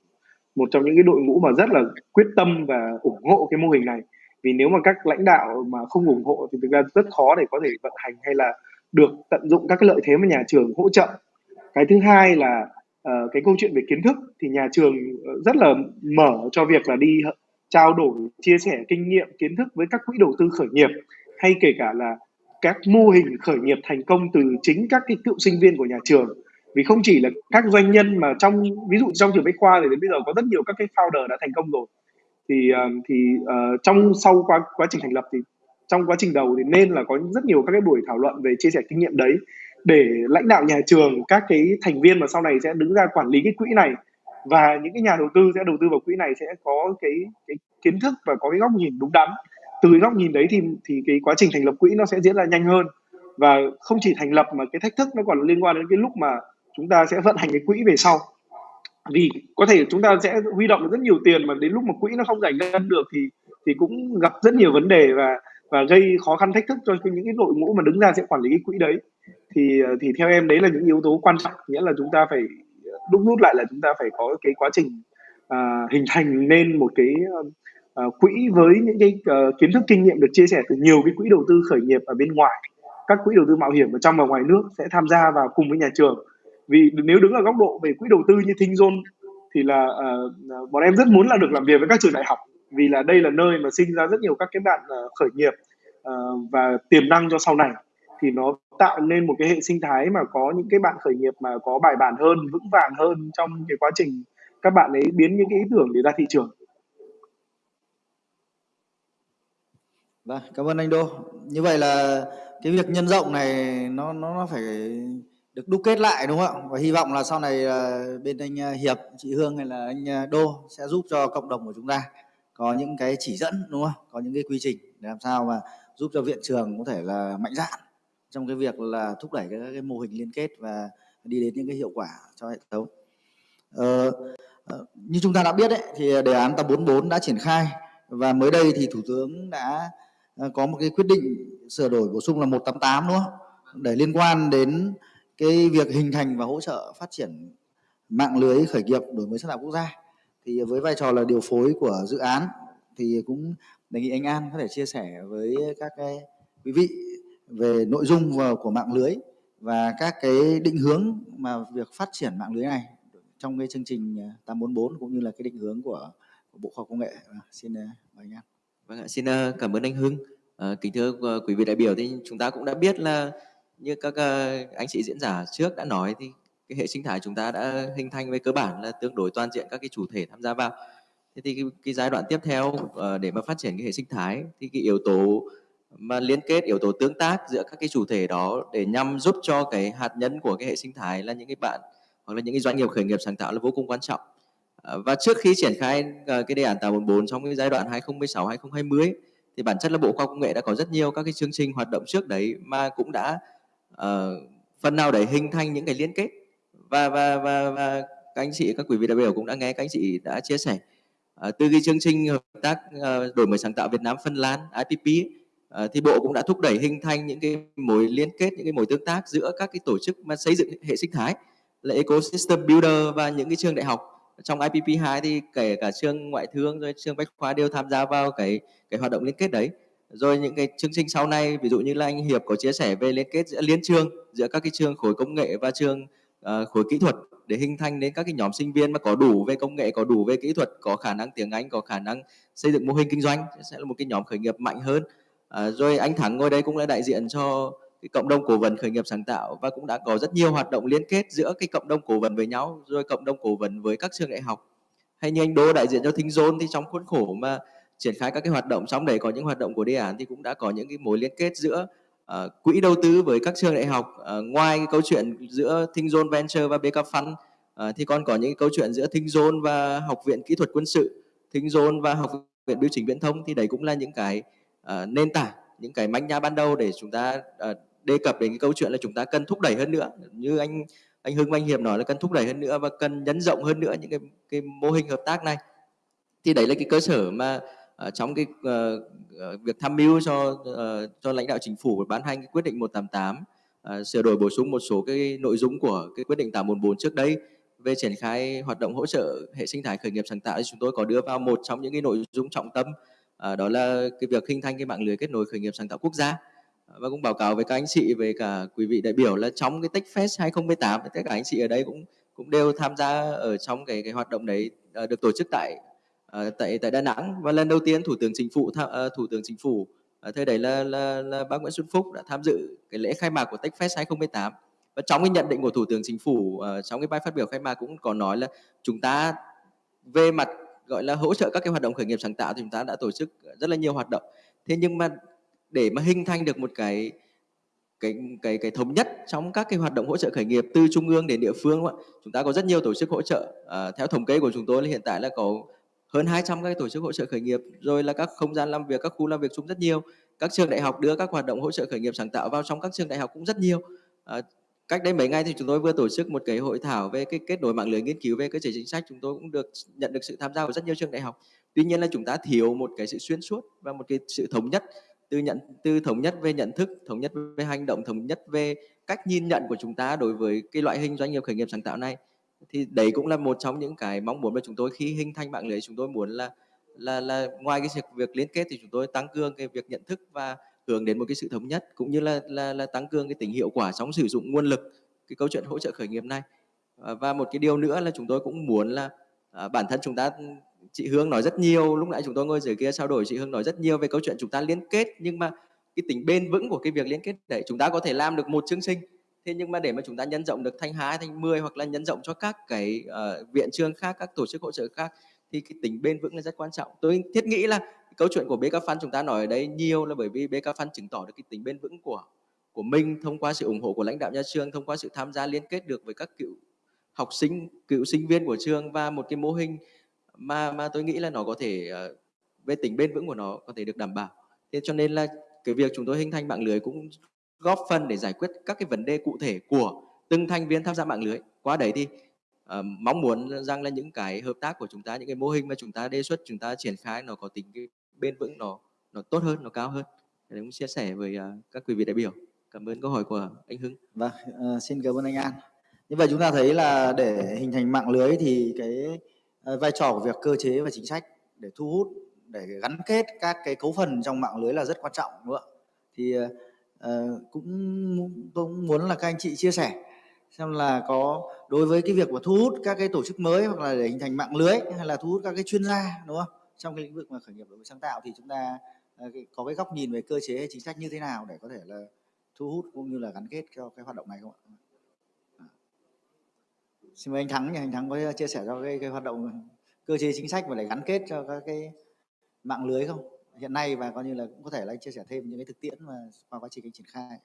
Speaker 4: một trong những cái đội ngũ mà rất là quyết tâm và ủng hộ cái mô hình này. Vì nếu mà các lãnh đạo mà không ủng hộ thì thực ra rất khó để có thể vận hành hay là được tận dụng các cái lợi thế mà nhà trường hỗ trợ. Cái thứ hai là uh, cái câu chuyện về kiến thức thì nhà trường ờ, rất là mở cho việc là đi trao đổi chia sẻ kinh nghiệm kiến thức với các quỹ đầu tư khởi nghiệp hay kể cả là các mô hình khởi nghiệp thành công từ chính các cái cựu sinh viên của nhà trường vì không chỉ là các doanh nhân mà trong ví dụ trong trường bách khoa thì đến bây giờ có rất nhiều các cái founder đã thành công rồi. Thì ờ, thì uh, trong sau quá quá trình thành lập thì trong quá trình đầu thì nên là có rất nhiều các cái buổi thảo luận về chia sẻ kinh nghiệm đấy để lãnh đạo nhà trường các cái thành viên mà sau này sẽ đứng ra quản lý cái quỹ này và những cái nhà đầu tư sẽ đầu tư vào quỹ này sẽ có cái cái kiến thức và có cái góc nhìn đúng đắn. Từ góc nhìn đấy thì thì cái quá trình thành lập quỹ nó sẽ diễn ra nhanh hơn và không chỉ thành lập mà cái thách thức nó còn liên quan đến cái lúc mà chúng ta sẽ vận hành cái quỹ về sau. Vì có thể chúng ta sẽ huy động rất nhiều tiền mà đến lúc mà quỹ nó không giải ngân được thì thì cũng gặp rất nhiều vấn đề và và gây khó khăn thách thức cho những cái đội ngũ mà đứng ra sẽ quản lý cái quỹ đấy. Thì thì theo em đấy là những yếu tố quan trọng nghĩa là chúng ta phải đúc rút lại là chúng ta phải có cái quá trình uh, hình thành nên một cái uh, quỹ với những cái uh, kiến thức kinh nghiệm được chia sẻ từ nhiều cái quỹ đầu tư khởi nghiệp ở bên ngoài. Các quỹ đầu tư mạo hiểm ở trong và ngoài nước sẽ tham gia vào cùng với nhà trường vì nếu đứng ở góc độ về quỹ đầu tư như Thinh Zone thì là uh, bọn em rất muốn là được làm việc với các trường đại học. Vì là đây là nơi mà sinh ra rất nhiều các cái bạn uh, khởi nghiệp uh, và tiềm năng cho sau này. Thì nó tạo nên một cái hệ sinh thái mà có những cái bạn khởi nghiệp mà có bài bản hơn vững vàng hơn trong cái quá trình các bạn ấy biến những cái ý tưởng để ra thị trường.
Speaker 1: Vâng, cảm ơn anh Đô. Như vậy là cái việc nhân rộng này nó nó nó phải được đúc kết lại đúng không ạ? Và hy vọng là sau này ờ, bên anh ờ, Hiệp, chị Hương hay là anh ờ, Đô sẽ giúp cho cộng đồng của chúng ta có những cái chỉ dẫn đúng không? Có những cái quy trình để làm sao mà giúp cho viện trường có thể là mạnh dạn trong cái việc là thúc đẩy các cái mô hình liên kết và đi đến những cái hiệu quả cho hệ thống. Ờ, như chúng ta đã biết đấy thì đề án 844 đã triển khai và mới đây thì thủ tướng đã có một cái quyết định sửa đổi bổ sung là 188 đúng không? Để liên quan đến cái việc hình thành và hỗ trợ phát triển mạng lưới khởi nghiệp đổi mới sáng tạo quốc gia. Thì với vai trò là điều phối của dự án thì cũng đề nghị anh An có thể chia sẻ với các cái quý vị về nội dung của mạng lưới và các cái định hướng mà việc phát triển mạng lưới này trong cái chương trình 844 cũng như là cái định hướng của, của Bộ Khoa học Công nghệ. Vâng, xin ờ, mời anh An.
Speaker 6: Vâng ạ, xin ờ, cảm ơn anh Hưng. À, kính thưa quý vị đại biểu thì chúng ta cũng đã biết là như các ờ, anh chị diễn giả trước đã nói thì cái hệ sinh thái chúng ta đã hình thành về cơ bản là tương đối toàn diện các cái chủ thể tham gia vào. Thế thì cái, cái giai đoạn tiếp theo ờ, để mà phát triển cái hệ sinh thái thì cái yếu tố mà liên kết yếu tố tương tác giữa các cái chủ thể đó để nhằm giúp cho cái hạt nhân của cái hệ sinh thái là những cái bạn hoặc là những cái doanh nghiệp khởi nghiệp sáng tạo là vô cùng quan trọng. Ờ, và trước khi triển khai cái đề án 844 trong cái giai đoạn 2016 2020 thì bản chất là Bộ Khoa học Công nghệ đã có rất nhiều các cái chương trình hoạt động trước đấy mà cũng đã uh, phần nào để hình thành những cái liên kết. Và và và và các anh chị các quý vị đại biểu cũng đã nghe các anh chị đã chia sẻ. Uh, từ cái chương trình hợp tác uh, đổi mới sáng tạo Việt Nam Phân Lan IPP uh, thì bộ cũng đã thúc đẩy hình thành những cái mối liên kết những cái mối tương tác giữa các cái tổ chức mà xây dựng hệ sinh thái là ecosystem builder và những cái trường đại học. Trong IPP2 thì kể cả trường ngoại thương rồi trường bách khoa đều tham gia vào cái cái hoạt động liên kết đấy rồi những cái chương trình sau này ví dụ như là anh Hiệp có chia sẻ về liên kết giữa liên trường giữa các cái trường khối công nghệ và trường uh, khối kỹ thuật để hình thành đến các cái nhóm sinh viên mà có đủ về công nghệ có đủ về kỹ thuật có khả năng tiếng Anh có khả năng xây dựng mô hình kinh doanh sẽ là một cái nhóm khởi nghiệp mạnh hơn. Uh, rồi anh Thắng ngồi đây cũng là đại diện cho cái cộng đồng cố vấn khởi nghiệp sáng tạo và cũng đã có rất nhiều hoạt động liên kết giữa cái cộng đồng cố vấn với nhau rồi cộng đồng cố vấn với các trường đại học. Hay như anh Đô đại diện cho Thinh Zone thì trong khuôn khổ mà triển khai các cái hoạt động trong đấy có những hoạt động của đề án thì cũng đã có những cái mối liên kết giữa uh, quỹ đầu tư với các trường đại học. Uh, ngoài cái câu chuyện giữa Thinh Zone Venture và BK Fund uh, thì còn có những cái câu chuyện giữa Thinh Zone và Học viện Kỹ thuật Quân sự Thinh Zone và Học viện Biểu chính Viễn thông thì đấy cũng là những cái uh, nền tảng những cái manh nha ban đầu để chúng ta uh, đề cập đến cái câu chuyện là chúng ta cần thúc đẩy hơn nữa. Như anh anh Hưng anh Hiệp nói là cần thúc đẩy hơn nữa và cần nhấn rộng hơn nữa những cái cái mô hình hợp tác này. Thì đấy là cái cơ sở mà uh, trong cái uh, việc tham mưu cho uh, cho lãnh đạo chính phủ ban hành cái quyết định 188 uh, sửa đổi bổ sung một số cái nội dung của cái quyết định 844 trước đây về triển khai hoạt động hỗ trợ hệ sinh thái khởi nghiệp sáng tạo thì chúng tôi có đưa vào một trong những cái nội dung trọng tâm uh, đó là cái việc hình thành cái mạng lưới kết nối khởi nghiệp sáng tạo quốc gia. Và cũng báo cáo với các anh chị về cả quý vị đại biểu là trong cái Techfest 2018 tất cả anh chị ở đây cũng cũng đều tham gia ở trong cái cái hoạt động đấy uh, được tổ chức tại Ờ, tại tại Đà Nẵng. Và lần đầu tiên thủ tướng chính phủ uh, thủ tướng chính phủ uh, thời đấy là, là là bác Nguyễn Xuân Phúc đã tham dự cái lễ khai mạc của Techfest 2018 và trong cái nhận định của thủ tướng chính phủ uh, trong cái bài phát biểu khai mạc cũng có nói là chúng ta về mặt gọi là hỗ trợ các cái hoạt động khởi nghiệp sáng tạo thì chúng ta đã tổ chức rất là nhiều hoạt động. Thế nhưng mà để mà hình thành được một cái cái cái cái thống nhất trong các cái hoạt động hỗ trợ khởi nghiệp từ trung ương đến địa phương chúng ta có rất nhiều tổ chức hỗ trợ à, theo thống kê của chúng tôi là hiện tại là có hơn 200 các tổ chức hỗ trợ khởi nghiệp rồi là các không gian làm việc các khu làm việc chung rất nhiều. Các trường đại học đưa các hoạt động hỗ trợ khởi nghiệp sáng tạo vào trong các trường đại học cũng rất nhiều. À, cách đây mấy ngày thì chúng tôi vừa tổ chức một cái hội thảo về cái kết nối mạng lưới nghiên cứu về cơ chế chính sách. Chúng tôi cũng được nhận được sự tham gia của rất nhiều trường đại học. Tuy nhiên là chúng ta thiếu một cái sự xuyên suốt và một cái sự thống nhất từ nhận từ thống nhất về nhận thức thống nhất về hành động thống nhất về cách nhìn nhận của chúng ta đối với cái loại hình doanh nghiệp khởi nghiệp sáng tạo này thì đấy cũng là một trong những cái mong muốn của chúng tôi khi hình thành mạng lưới chúng tôi muốn là là là ngoài cái việc liên kết thì chúng tôi tăng cường cái việc nhận thức và hướng đến một cái sự thống nhất cũng như là là, là tăng cường cái tính hiệu quả trong sử dụng nguồn lực cái câu chuyện hỗ trợ khởi nghiệp này. Và một cái điều nữa là chúng tôi cũng muốn là à, bản thân chúng ta chị Hương nói rất nhiều lúc nãy chúng tôi ngồi dưới kia trao đổi chị Hương nói rất nhiều về câu chuyện chúng ta liên kết nhưng mà cái tính bền vững của cái việc liên kết đấy chúng ta có thể làm được một chương trình thế nhưng mà để mà chúng ta nhân rộng được thanh hai thành 10 hoặc là nhân rộng cho các cái uh, viện trường khác các tổ chức hỗ trợ khác thì cái tính bền vững là rất quan trọng. Tôi thiết nghĩ là câu chuyện của BK Fund chúng ta nói ở đây nhiều là bởi vì BK Fund chứng tỏ được cái tính bền vững của của mình thông qua sự ủng hộ của lãnh đạo nhà trường thông qua sự tham gia liên kết được với các cựu học sinh cựu sinh viên của trường và một cái mô hình mà mà tôi nghĩ là nó có thể uh, về tính bền vững của nó có thể được đảm bảo. Thế cho nên là cái việc chúng tôi hình thành mạng lưới cũng góp phần để giải quyết các cái vấn đề cụ thể của từng thành viên tham gia mạng lưới. Qua đấy thì uh, mong muốn rằng là những cái hợp tác của chúng ta những cái mô hình mà chúng ta đề xuất chúng ta triển khai nó có tính cái bền vững nó nó tốt hơn nó cao hơn. Để cũng chia sẻ với uh, các quý vị đại biểu. Cảm ơn câu hỏi của anh Hưng.
Speaker 1: Vâng uh, xin cảm ơn anh An. Như vậy chúng ta thấy là để hình thành mạng lưới thì cái uh, vai trò của việc cơ chế và chính sách để thu hút để gắn kết các cái cấu phần trong mạng lưới là rất quan trọng đúng không ạ? Thì uh, Ờ, cũng tôi cũng muốn là các anh chị chia sẻ xem là có đối với cái việc mà thu hút các cái tổ chức mới hoặc là để hình thành mạng lưới hay là thu hút các cái chuyên gia đúng không? Trong cái lĩnh vực mà khởi nghiệp đổi mới sáng tạo thì chúng ta ờ, có cái góc nhìn về cơ chế hay chính sách như thế nào để có thể là thu hút cũng như là gắn kết cho cái hoạt động này không ạ? À. Xin mời anh Thắng nhé anh Thắng có chia sẻ cho cái, cái hoạt động cơ chế chính sách và để gắn kết cho các cái mạng lưới không? Hiện nay và coi như là cũng có thể là anh chia sẻ thêm những cái thực tiễn mà qua quá trình anh triển khai.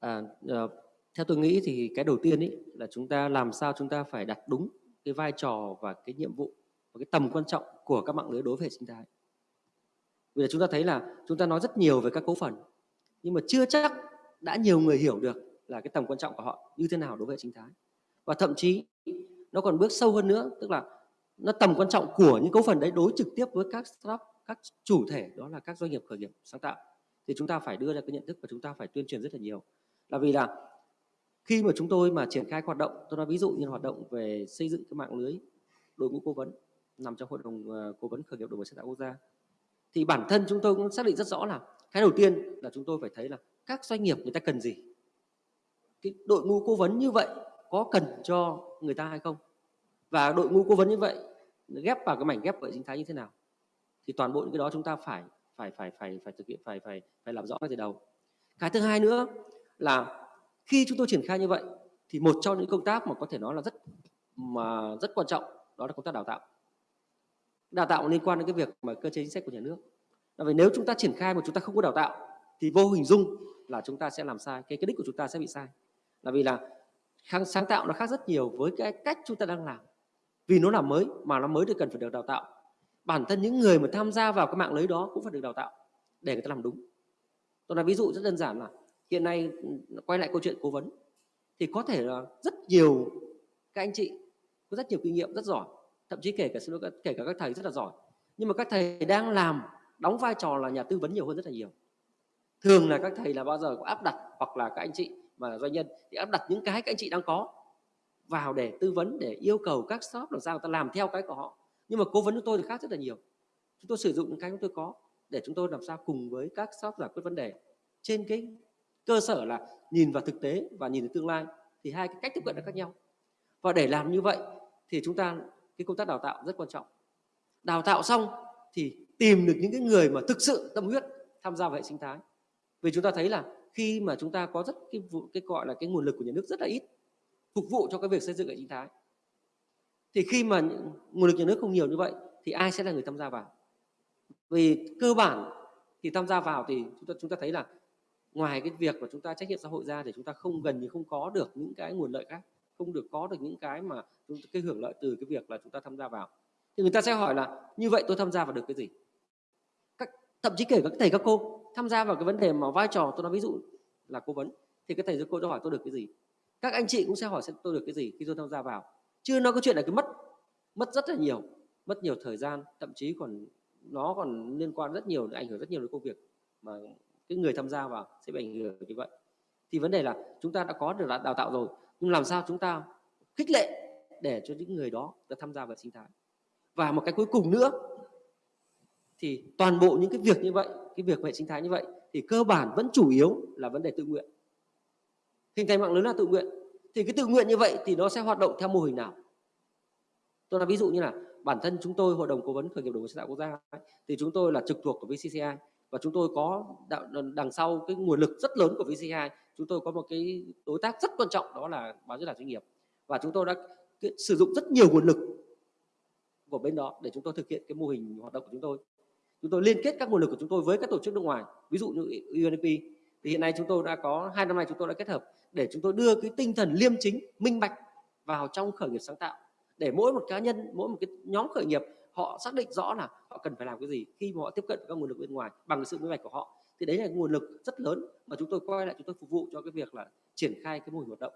Speaker 5: À, uh, theo tôi nghĩ thì cái đầu tiên ý là chúng ta làm sao chúng ta phải đặt đúng cái vai trò và cái nhiệm vụ và cái tầm quan trọng của các mạng lưới đối với hệ sinh thái. Vì là chúng ta thấy là chúng ta nói rất nhiều về các cấu phần nhưng mà chưa chắc đã nhiều người hiểu được là cái tầm quan trọng của họ như thế nào đối với hệ sinh thái. Và thậm chí nó còn bước sâu hơn nữa tức là nó tầm quan trọng của những cấu phần đấy đối trực tiếp với các startup các chủ thể, đó là các doanh nghiệp khởi nghiệp sáng tạo, thì chúng ta phải đưa ra cái nhận thức và chúng ta phải tuyên truyền rất là nhiều. Là vì là khi mà chúng tôi mà triển khai hoạt động, tôi nói ví dụ như hoạt động về xây dựng cái mạng lưới đội ngũ cố vấn nằm trong hội đồng ờ, cố vấn khởi nghiệp đổi mới sáng tạo quốc gia, thì bản thân chúng tôi cũng xác định rất rõ là cái đầu tiên là chúng tôi phải thấy là các doanh nghiệp người ta cần gì. Cái đội ngũ cố vấn như vậy có cần cho người ta hay không? Và đội ngũ cố vấn như vậy, ghép vào cái mảnh ghép hệ sinh thái như thế nào? Thì toàn bộ những cái đó chúng ta phải phải phải phải phải thực hiện, phải phải phải làm rõ ngay từ đầu. Cái thứ hai nữa là khi chúng tôi triển khai như vậy, thì một trong những công tác mà có thể nói là rất, mà rất quan trọng đó là công tác đào tạo. Đào tạo liên quan đến cái việc mà cơ chế chính sách của nhà nước. Là vì nếu chúng ta triển khai mà chúng ta không có đào tạo, thì vô hình dung là chúng ta sẽ làm sai, cái cái đích của chúng ta sẽ bị sai. Là vì là sáng tạo nó khác rất nhiều với cái cách chúng ta đang làm. Vì nó là mới, mà nó mới thì cần phải được đào tạo bản thân những người mà tham gia vào cái mạng lưới đó cũng phải được đào tạo để người ta làm đúng. Tôi nói ví dụ rất đơn giản là hiện nay ừ, quay lại câu chuyện cố vấn thì có thể là rất nhiều các anh chị có rất nhiều kinh nghiệm, rất giỏi, thậm chí kể cả kể cả các thầy rất là giỏi. Nhưng mà các thầy đang làm, đóng vai trò là nhà tư vấn nhiều hơn rất là nhiều. Thường là các thầy là bao giờ có áp đặt hoặc là các anh chị mà doanh nhân thì áp đặt những cái các anh chị đang có vào để tư vấn, để yêu cầu các shop làm sao người ta làm theo cái của họ nhưng mà cố vấn của tôi thì khác rất là nhiều. Chúng tôi sử dụng những cái chúng tôi có để chúng tôi làm sao cùng với các shop giải quyết vấn đề. Trên cái cơ sở là nhìn vào thực tế và nhìn vào tương lai thì hai cái cách tiếp cận là khác nhau. Và để làm như vậy thì chúng ta, cái công tác đào tạo rất quan trọng. Đào tạo xong thì tìm được những cái người mà thực sự tâm huyết tham gia vào hệ sinh thái. Vì chúng ta thấy là khi mà chúng ta có rất cái cái gọi là cái nguồn lực của nhà nước rất là ít, phục vụ cho cái việc xây dựng hệ sinh thái thì khi mà nguồn lực nhà nước không nhiều như vậy, thì ai sẽ là người tham gia vào? Vì cơ bản thì tham gia vào thì chúng ta chúng ta thấy là ngoài cái việc mà chúng ta trách nhiệm xã hội ra thì chúng ta không gần như không có được những cái nguồn lợi khác, không được có được những cái mà chúng cái hưởng lợi từ cái việc là chúng ta tham gia vào. Thì người ta sẽ hỏi là, như vậy tôi tham gia vào được cái gì? Các, thậm chí kể các thầy, các cô tham gia vào cái vấn đề mà vai trò tôi nói ví dụ là cố vấn, thì các thầy, các cô cho hỏi tôi được cái gì? Các anh chị cũng sẽ hỏi xem tôi được cái gì khi tôi tham gia vào chưa nói có chuyện là cái mất mất rất là nhiều, mất nhiều thời gian, thậm chí còn, nó còn liên quan rất nhiều, ảnh hưởng rất nhiều đến công việc mà cái người tham gia vào sẽ bị ảnh hưởng như vậy. Thì vấn đề là chúng ta đã có được đào tạo rồi, nhưng làm sao chúng ta khích lệ để cho những người đó đã tham gia vào sinh thái? Và một cái cuối cùng nữa, thì toàn bộ những cái việc như vậy, cái việc hệ sinh thái như vậy, thì cơ bản vẫn chủ yếu là vấn đề tự nguyện. Hình thành mạng lưới là tự nguyện thì cái tự nguyện như vậy thì nó sẽ hoạt động theo mô hình nào? Tôi nói ví dụ như là bản thân chúng tôi, hội đồng cố vấn khởi nghiệp đổi mới sáng tạo quốc gia thì chúng tôi là trực thuộc của VCCI và chúng tôi có đằng sau cái nguồn lực rất lớn của VCCI chúng tôi có một cái đối tác rất quan trọng đó là báo diễn đàn doanh nghiệp. Và chúng tôi đã sử dụng rất nhiều nguồn lực của bên đó để chúng tôi thực hiện cái mô hình hoạt động của chúng tôi. Chúng tôi liên kết các nguồn lực của chúng tôi với các tổ chức nước ngoài, ví dụ như UNDP thì hiện nay chúng tôi đã có, hai năm nay chúng tôi đã kết hợp để chúng tôi đưa cái tinh thần liêm chính minh bạch vào trong khởi nghiệp sáng tạo. Để mỗi một cá nhân mỗi một cái nhóm khởi nghiệp họ xác định rõ là họ cần phải làm cái gì khi mà họ tiếp cận các nguồn lực bên ngoài bằng cái sự minh bạch của họ. Thì đấy là nguồn lực rất lớn mà chúng tôi quay lại chúng tôi phục vụ cho cái việc là triển khai cái mô hình hoạt động.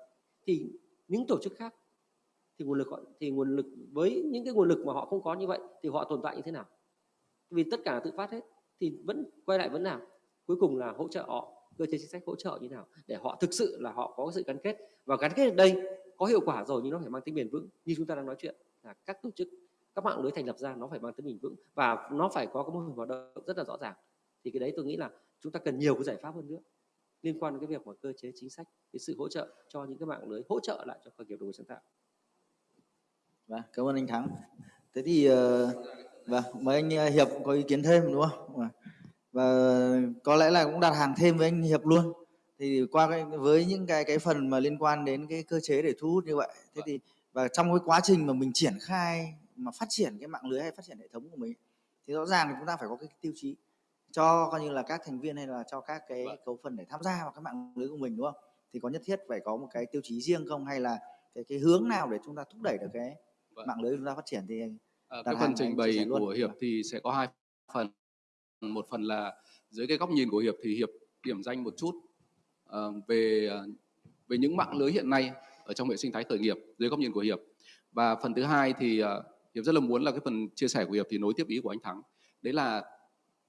Speaker 5: Thì những tổ chức khác thì nguồn lực họ, thì nguồn lực với những cái nguồn lực mà họ không có như vậy thì họ tồn tại như thế nào? Vì tất cả là tự phát hết thì vẫn quay lại vẫn làm. cuối cùng là hỗ trợ họ cơ chế chính sách hỗ trợ như nào để họ thực sự là họ có sự gắn kết. Và gắn kết ở đây có hiệu quả rồi nhưng nó phải mang tính bền vững. Như chúng ta đang nói chuyện là các tổ chức các mạng lưới thành lập ra nó phải mang tính bền vững và nó phải có cái mô hình hoạt động rất là rõ ràng. Thì cái đấy tôi nghĩ là chúng ta cần nhiều cái giải pháp hơn nữa liên quan đến cái việc mà cơ chế chính sách cái sự hỗ trợ cho những cái mạng lưới hỗ trợ lại cho khởi nghiệp đổi mới sáng tạo.
Speaker 1: Vâng, cảm ơn anh Thắng. Thế thì uh, vâng, mời anh ờ, Hiệp có ý kiến thêm đúng không? Vâng. Vâng. Và có lẽ là cũng đặt hàng thêm với anh Hiệp luôn. Thì qua cái, với những cái cái phần mà liên quan đến cái cơ chế để thu hút như vậy, thế thì và trong cái quá trình mà mình triển khai mà phát triển cái mạng lưới hay phát triển hệ thống của mình thì rõ ràng thì chúng ta phải có cái tiêu chí cho coi như là các thành viên hay là cho các cái cấu phần để tham gia vào cái mạng lưới của mình đúng không? Thì có nhất thiết phải có một cái tiêu chí riêng không hay là cái cái hướng nào để chúng ta thúc đẩy được cái vâng. mạng lưới chúng ta phát triển thì
Speaker 2: à, cái phần trình bày của hiệp thì sẽ có hai phần một phần là dưới cái góc nhìn của hiệp thì hiệp điểm danh một chút ờ, về ờ, về những mạng lưới hiện nay ở trong hệ sinh thái khởi nghiệp dưới góc nhìn của hiệp. Và phần thứ hai thì ờ, hiệp rất là muốn là cái phần chia sẻ của hiệp thì nối tiếp ý của anh thắng. Đấy là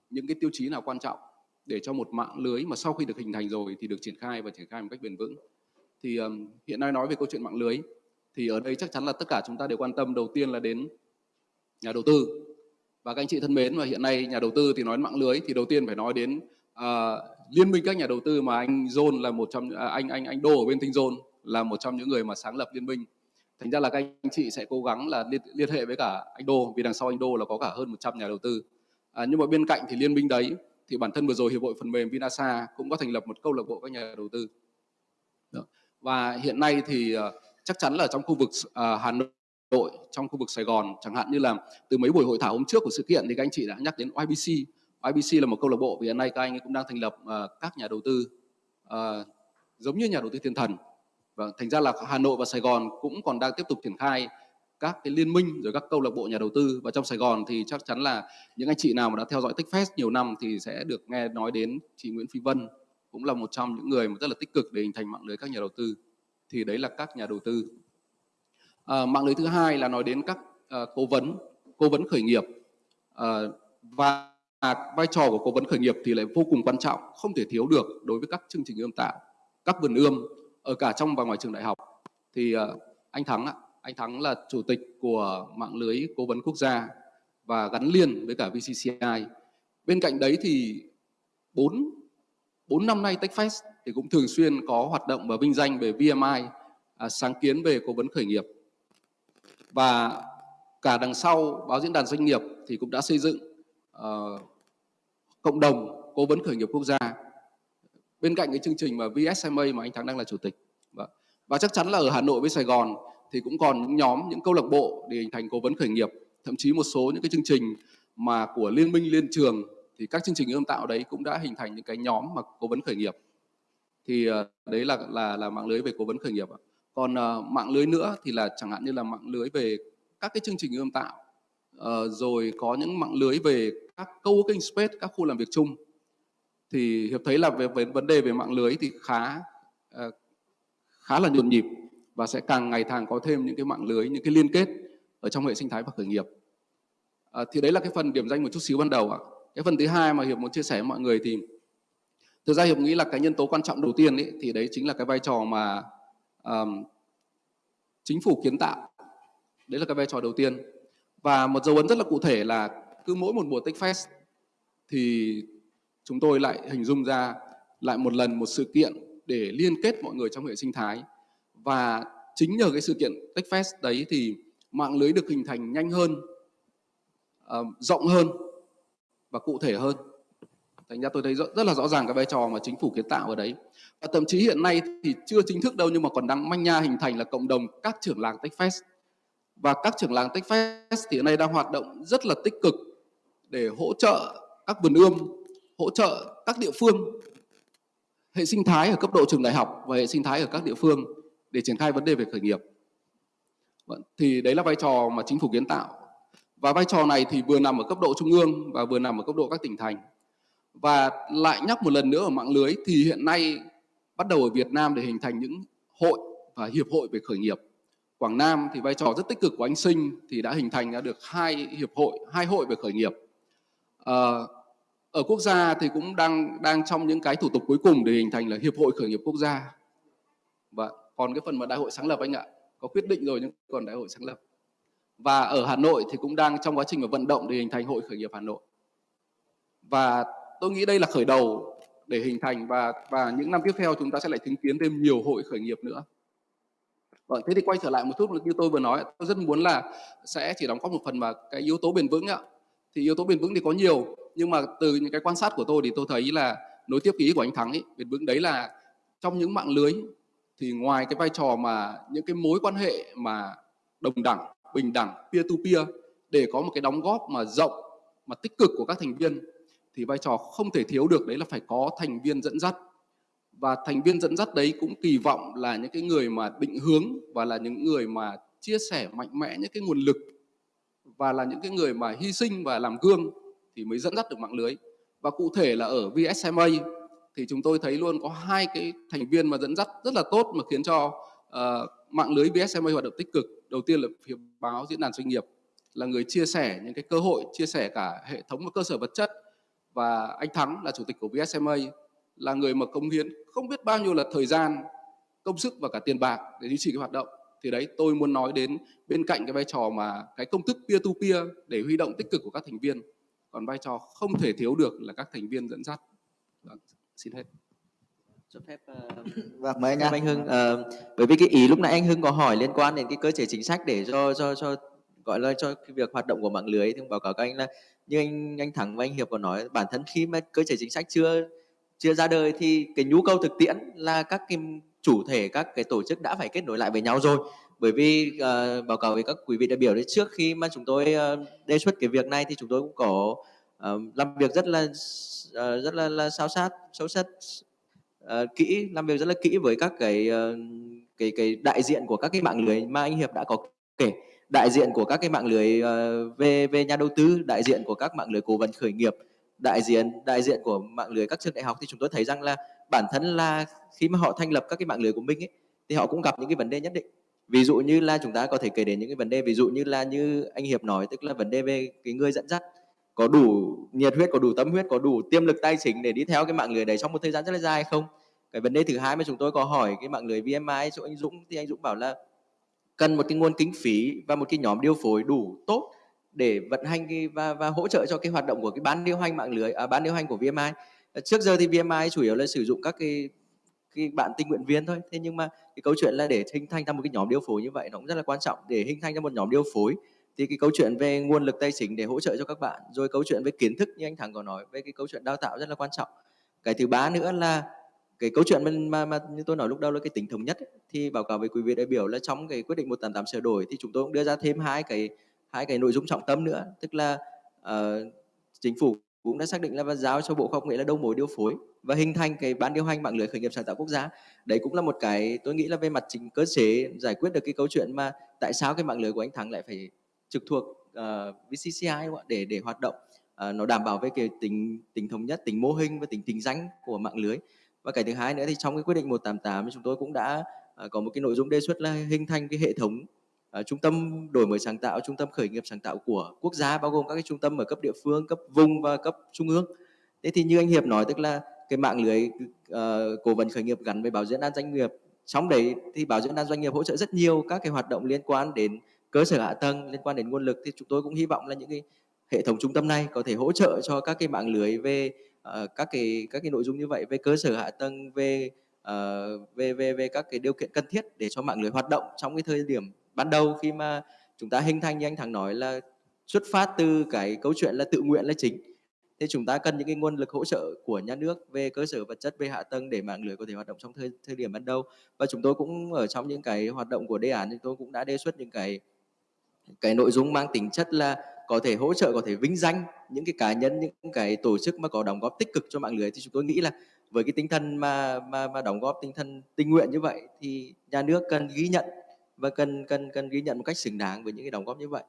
Speaker 2: những cái tiêu chí nào quan trọng để cho một mạng lưới mà sau khi được hình thành rồi thì được triển khai và triển khai một cách bền vững? Thì um, hiện nay nói về câu chuyện mạng lưới thì ở đây chắc chắn là tất cả chúng ta đều quan tâm đầu tiên là đến nhà đầu tư và các anh chị thân mến và hiện nay nhà đầu tư thì nói mạng lưới thì đầu tiên phải nói đến uh, liên minh các nhà đầu tư mà anh John là một trong uh, anh anh anh Đô ở bên Tinh John là một trong những người mà sáng lập liên minh. Thành ra là các anh chị sẽ cố gắng là liên, liên hệ với cả anh Đô vì đằng sau anh Đô là có cả hơn 100 nhà đầu tư. À, nhưng mà bên cạnh thì liên minh đấy thì bản thân vừa rồi hiệp hội phần mềm Vinasa cũng có thành lập một câu lạc bộ các nhà đầu tư. Và hiện nay thì uh, chắc chắn là trong khu vực uh, Hà Nội đội trong khu vực Sài Gòn. Chẳng hạn như là từ mấy buổi hội thảo hôm trước của sự kiện thì các anh chị đã nhắc đến YBC YBC là một câu lạc bộ vì hiện nay các anh cũng đang thành lập uh, các nhà đầu tư uh, giống như nhà đầu tư thiên thần. Và thành ra là Hà Nội và Sài Gòn cũng còn đang tiếp tục triển khai các cái liên minh rồi các câu lạc bộ nhà đầu tư. Và trong Sài Gòn thì chắc chắn là những anh chị nào mà đã theo dõi TechFest nhiều năm thì sẽ được nghe nói đến chị Nguyễn Phi Vân cũng là một trong những người mà rất là tích cực để hình thành mạng lưới các nhà đầu tư. Thì đấy là các nhà đầu tư à, mạng lưới thứ hai là nói đến các à, cố vấn cố vấn khởi nghiệp. À, và vai trò của cố vấn khởi nghiệp thì lại vô cùng quan trọng không thể thiếu được đối với các chương trình ươm tạo các vườn ươm ở cả trong và ngoài trường đại học. Thì à, anh Thắng ạ anh Thắng là chủ tịch của mạng lưới cố vấn quốc gia và gắn liền với cả VCCI bên cạnh đấy thì bốn bốn năm nay TechFest thì cũng thường xuyên có hoạt động và vinh danh về VMI à, sáng kiến về cố vấn khởi nghiệp và cả đằng sau báo diễn đàn doanh nghiệp thì cũng đã xây dựng uh, cộng đồng cố vấn khởi nghiệp quốc gia. Bên cạnh cái chương trình mà VSMA mà anh Thắng đang là chủ tịch. Và, và chắc chắn là ở Hà Nội với Sài Gòn thì cũng còn những nhóm những câu lạc bộ để hình thành cố vấn khởi nghiệp. Thậm chí một số những cái chương trình mà của liên minh liên trường thì các chương trình ươm tạo đấy cũng đã hình thành những cái nhóm mà cố vấn khởi nghiệp. Thì ờ, đấy là là là mạng lưới về cố vấn khởi nghiệp ạ còn uh, mạng lưới nữa thì là chẳng hạn như là mạng lưới về các cái chương trình ươm tạo uh, rồi có những mạng lưới về các co-working space các khu làm việc chung. Thì hiệp thấy là về, về vấn đề về mạng lưới thì khá uh, khá là nhộn nhịp và sẽ càng ngày càng có thêm những cái mạng lưới những cái liên kết ở trong hệ sinh thái và khởi nghiệp. À, thì đấy là cái phần điểm danh một chút xíu ban đầu ạ. Cái phần thứ hai mà hiệp muốn chia sẻ với mọi người thì thực ra hiệp nghĩ là cái nhân tố quan trọng đầu tiên ấy, thì đấy chính là cái vai trò mà um, chính phủ kiến tạo. Đấy là cái vai trò đầu tiên. Và một dấu ấn rất là cụ thể là cứ mỗi một mùa techfest thì chúng tôi lại hình dung ra lại một lần một sự kiện để liên kết mọi người trong hệ sinh thái. Và chính nhờ cái sự kiện techfest đấy thì mạng lưới được hình thành nhanh hơn uh, rộng hơn và cụ thể hơn thành ra tôi thấy rất, rất là rõ ràng cái vai trò mà chính phủ kiến tạo ở đấy. Và thậm chí hiện nay thì chưa chính thức đâu nhưng mà còn đang manh nha hình thành là cộng đồng các trưởng làng Techfest. Và các trưởng làng Techfest thì hiện nay đang hoạt động rất là tích cực để hỗ trợ các vườn ươm hỗ trợ các địa phương hệ sinh thái ở cấp độ trường đại học và hệ sinh thái ở các địa phương để triển khai vấn đề về khởi nghiệp. Vâng, thì đấy là vai trò mà chính phủ kiến tạo. Và vai trò này thì vừa nằm ở cấp độ trung ương và vừa nằm ở cấp độ các tỉnh thành và lại nhắc một lần nữa ở mạng lưới thì hiện nay bắt đầu ở Việt Nam để hình thành những hội và hiệp hội về khởi nghiệp. Quảng Nam thì vai trò rất tích cực của anh Sinh thì đã hình thành ra được hai hiệp hội hai hội về khởi nghiệp. À, ở quốc gia thì cũng đang đang trong những cái thủ tục cuối cùng để hình thành là hiệp hội khởi nghiệp quốc gia. Và còn cái phần mà đại hội sáng lập anh ạ có quyết định rồi nhưng còn đại hội sáng lập. Và ở Hà Nội thì cũng đang trong quá trình mà vận động để hình thành hội khởi nghiệp Hà Nội. Và tôi nghĩ đây là khởi đầu để hình thành và và những năm tiếp theo chúng ta sẽ lại chứng kiến thêm nhiều hội khởi nghiệp nữa Vâng, thế thì quay trở lại một chút như tôi vừa nói, tôi rất muốn là sẽ chỉ đóng góp một phần vào cái yếu tố bền vững ạ. Thì yếu tố bền vững thì có nhiều, nhưng mà từ những cái quan sát của tôi thì tôi thấy là nối tiếp ý của anh Thắng ấy, bền vững đấy là trong những mạng lưới thì ngoài cái vai trò mà những cái mối quan hệ mà đồng đẳng, bình đẳng, peer to peer để có một cái đóng góp mà rộng mà tích cực của các thành viên thì vai trò không thể thiếu được đấy là phải có thành viên dẫn dắt. Và thành viên dẫn dắt đấy cũng kỳ vọng là những cái người mà định hướng và là những người mà chia sẻ mạnh mẽ những cái nguồn lực và là những cái người mà hy sinh và làm gương thì mới dẫn dắt được mạng lưới. Và cụ thể là ở VSMA thì chúng tôi thấy luôn có hai cái thành viên mà dẫn dắt rất là tốt mà khiến cho uh, mạng lưới VSMA hoạt động tích cực. Đầu tiên là phía báo diễn đàn doanh nghiệp là người chia sẻ những cái cơ hội chia sẻ cả hệ thống và cơ sở vật chất và anh Thắng là chủ tịch của VSMA là người mà công hiến không biết bao nhiêu là thời gian công sức và cả tiền bạc để duy trì cái hoạt động. Thì đấy tôi muốn nói đến bên cạnh cái vai trò mà cái công thức peer to peer để huy động tích cực của các thành viên còn vai trò không thể thiếu được là các thành viên dẫn dắt. Vâng, xin hết.
Speaker 6: Cho phép uh, vâng mời anh, anh Hưng uh, bởi vì cái ý lúc nãy anh Hưng có hỏi liên quan đến cái cơ chế chính sách để cho cho cho gọi là cho cái việc hoạt động của mạng lưới thì báo cáo các anh là như anh anh Thắng và anh Hiệp còn nói bản thân khi mà cơ chế chính sách chưa chưa ra đời thì cái nhu cầu thực tiễn là các cái chủ thể các cái tổ chức đã phải kết nối lại với nhau rồi. Bởi vì uh, báo cáo với các quý vị đại biểu đấy trước khi mà chúng tôi uh, đề xuất cái việc này thì chúng tôi cũng có uh, làm việc rất là uh, rất là, là sao sát sâu sát uh, kỹ làm việc rất là kỹ với các cái uh, cái cái đại diện của các cái mạng lưới mà anh hiệp đã có kể đại diện của các cái mạng lưới ờ, về về nhà đầu tư đại diện của các mạng lưới cố vấn khởi nghiệp đại diện đại diện của mạng lưới các trường đại học thì chúng tôi thấy rằng là bản thân là khi mà họ thành lập các cái mạng lưới của mình ấy, thì họ cũng gặp những cái vấn đề nhất định. Ví dụ như là chúng ta có thể kể đến những cái vấn đề ví dụ như là như anh hiệp nói tức là vấn đề về cái người dẫn dắt. Có đủ nhiệt huyết có đủ tâm huyết có đủ tiềm lực tài chính để đi theo cái mạng lưới đấy trong một thời gian rất là dài không? Cái vấn đề thứ hai mà chúng tôi có hỏi cái mạng lưới VMI chỗ anh Dũng thì anh Dũng bảo là cần một cái nguồn kinh phí và một cái nhóm điều phối đủ tốt để vận hành cái và và hỗ trợ cho cái hoạt động của cái ban điều hành mạng lưới à, ban điều hành của VMI. À, trước giờ thì VMI chủ yếu là sử dụng các cái cái bạn tình nguyện viên thôi. Thế nhưng mà cái câu chuyện là để hình thành ra một cái nhóm điều phối như vậy nó cũng rất là quan trọng. Để hình thành ra một nhóm điều phối thì cái câu chuyện về nguồn lực tài chính để hỗ trợ cho các bạn rồi câu chuyện về kiến thức như anh thắng có nói về cái câu chuyện đào tạo rất là quan trọng. Cái thứ ba nữa là cái câu chuyện mà, mà, mà như tôi nói lúc đầu là cái tính thống nhất ấy, thì báo cáo với quý vị đại biểu là trong cái quyết định 188 sửa đổi thì chúng tôi cũng đưa ra thêm hai cái hai cái nội dung trọng tâm nữa. Tức là uh, chính phủ cũng đã xác định là và giao cho bộ khoa học nghệ là đầu mối điều phối và hình thành cái ban điều hành mạng lưới khởi nghiệp sáng tạo quốc gia. Đấy cũng là một cái tôi nghĩ là về mặt chính cơ chế giải quyết được cái câu chuyện mà tại sao cái mạng lưới của anh thắng lại phải trực thuộc ờ, uh, VCCI để để hoạt động. Uh, nó đảm bảo về cái tính tính thống nhất tính mô hình và tính tính danh của mạng lưới và cái thứ hai nữa thì trong cái quyết định 188 chúng tôi cũng đã à, có một cái nội dung đề xuất là hình thành cái hệ thống uh, trung tâm đổi mới sáng tạo, trung tâm khởi nghiệp sáng tạo của quốc gia bao gồm các cái trung tâm ở cấp địa phương, cấp vùng và cấp trung ương. Thế thì như anh Hiệp nói tức là cái mạng lưới uh, cố vấn khởi nghiệp gắn với báo diễn đàn doanh nghiệp trong đấy thì báo diễn đàn doanh nghiệp hỗ trợ rất nhiều các cái hoạt động liên quan đến cơ sở hạ tầng liên quan đến nguồn lực thì chúng tôi cũng hy vọng là những cái hệ thống trung tâm này có thể hỗ trợ cho các cái mạng lưới về uh, các cái các cái nội dung như vậy về cơ sở hạ tầng về uh, về về về các cái điều kiện cần thiết để cho mạng lưới hoạt động trong cái thời điểm ban đầu khi mà chúng ta hình thành như anh thắng nói là xuất phát từ cái câu chuyện là tự nguyện là chính. Thế chúng ta cần những cái nguồn lực hỗ trợ của nhà nước về cơ sở vật chất về hạ tầng để mạng lưới có thể hoạt động trong thời thời điểm ban đầu. Và chúng tôi cũng ở trong những cái hoạt động của đề án chúng tôi cũng đã đề xuất những cái cái nội dung mang tính chất là có thể hỗ trợ có thể vinh danh những cái cá nhân những cái tổ chức mà có đóng góp tích cực cho mạng lưới thì chúng tôi nghĩ là với cái tinh thần mà mà mà đóng góp tinh thần tình nguyện như vậy thì nhà nước cần ghi nhận và cần cần cần ghi nhận một cách xứng đáng với những cái đóng góp như vậy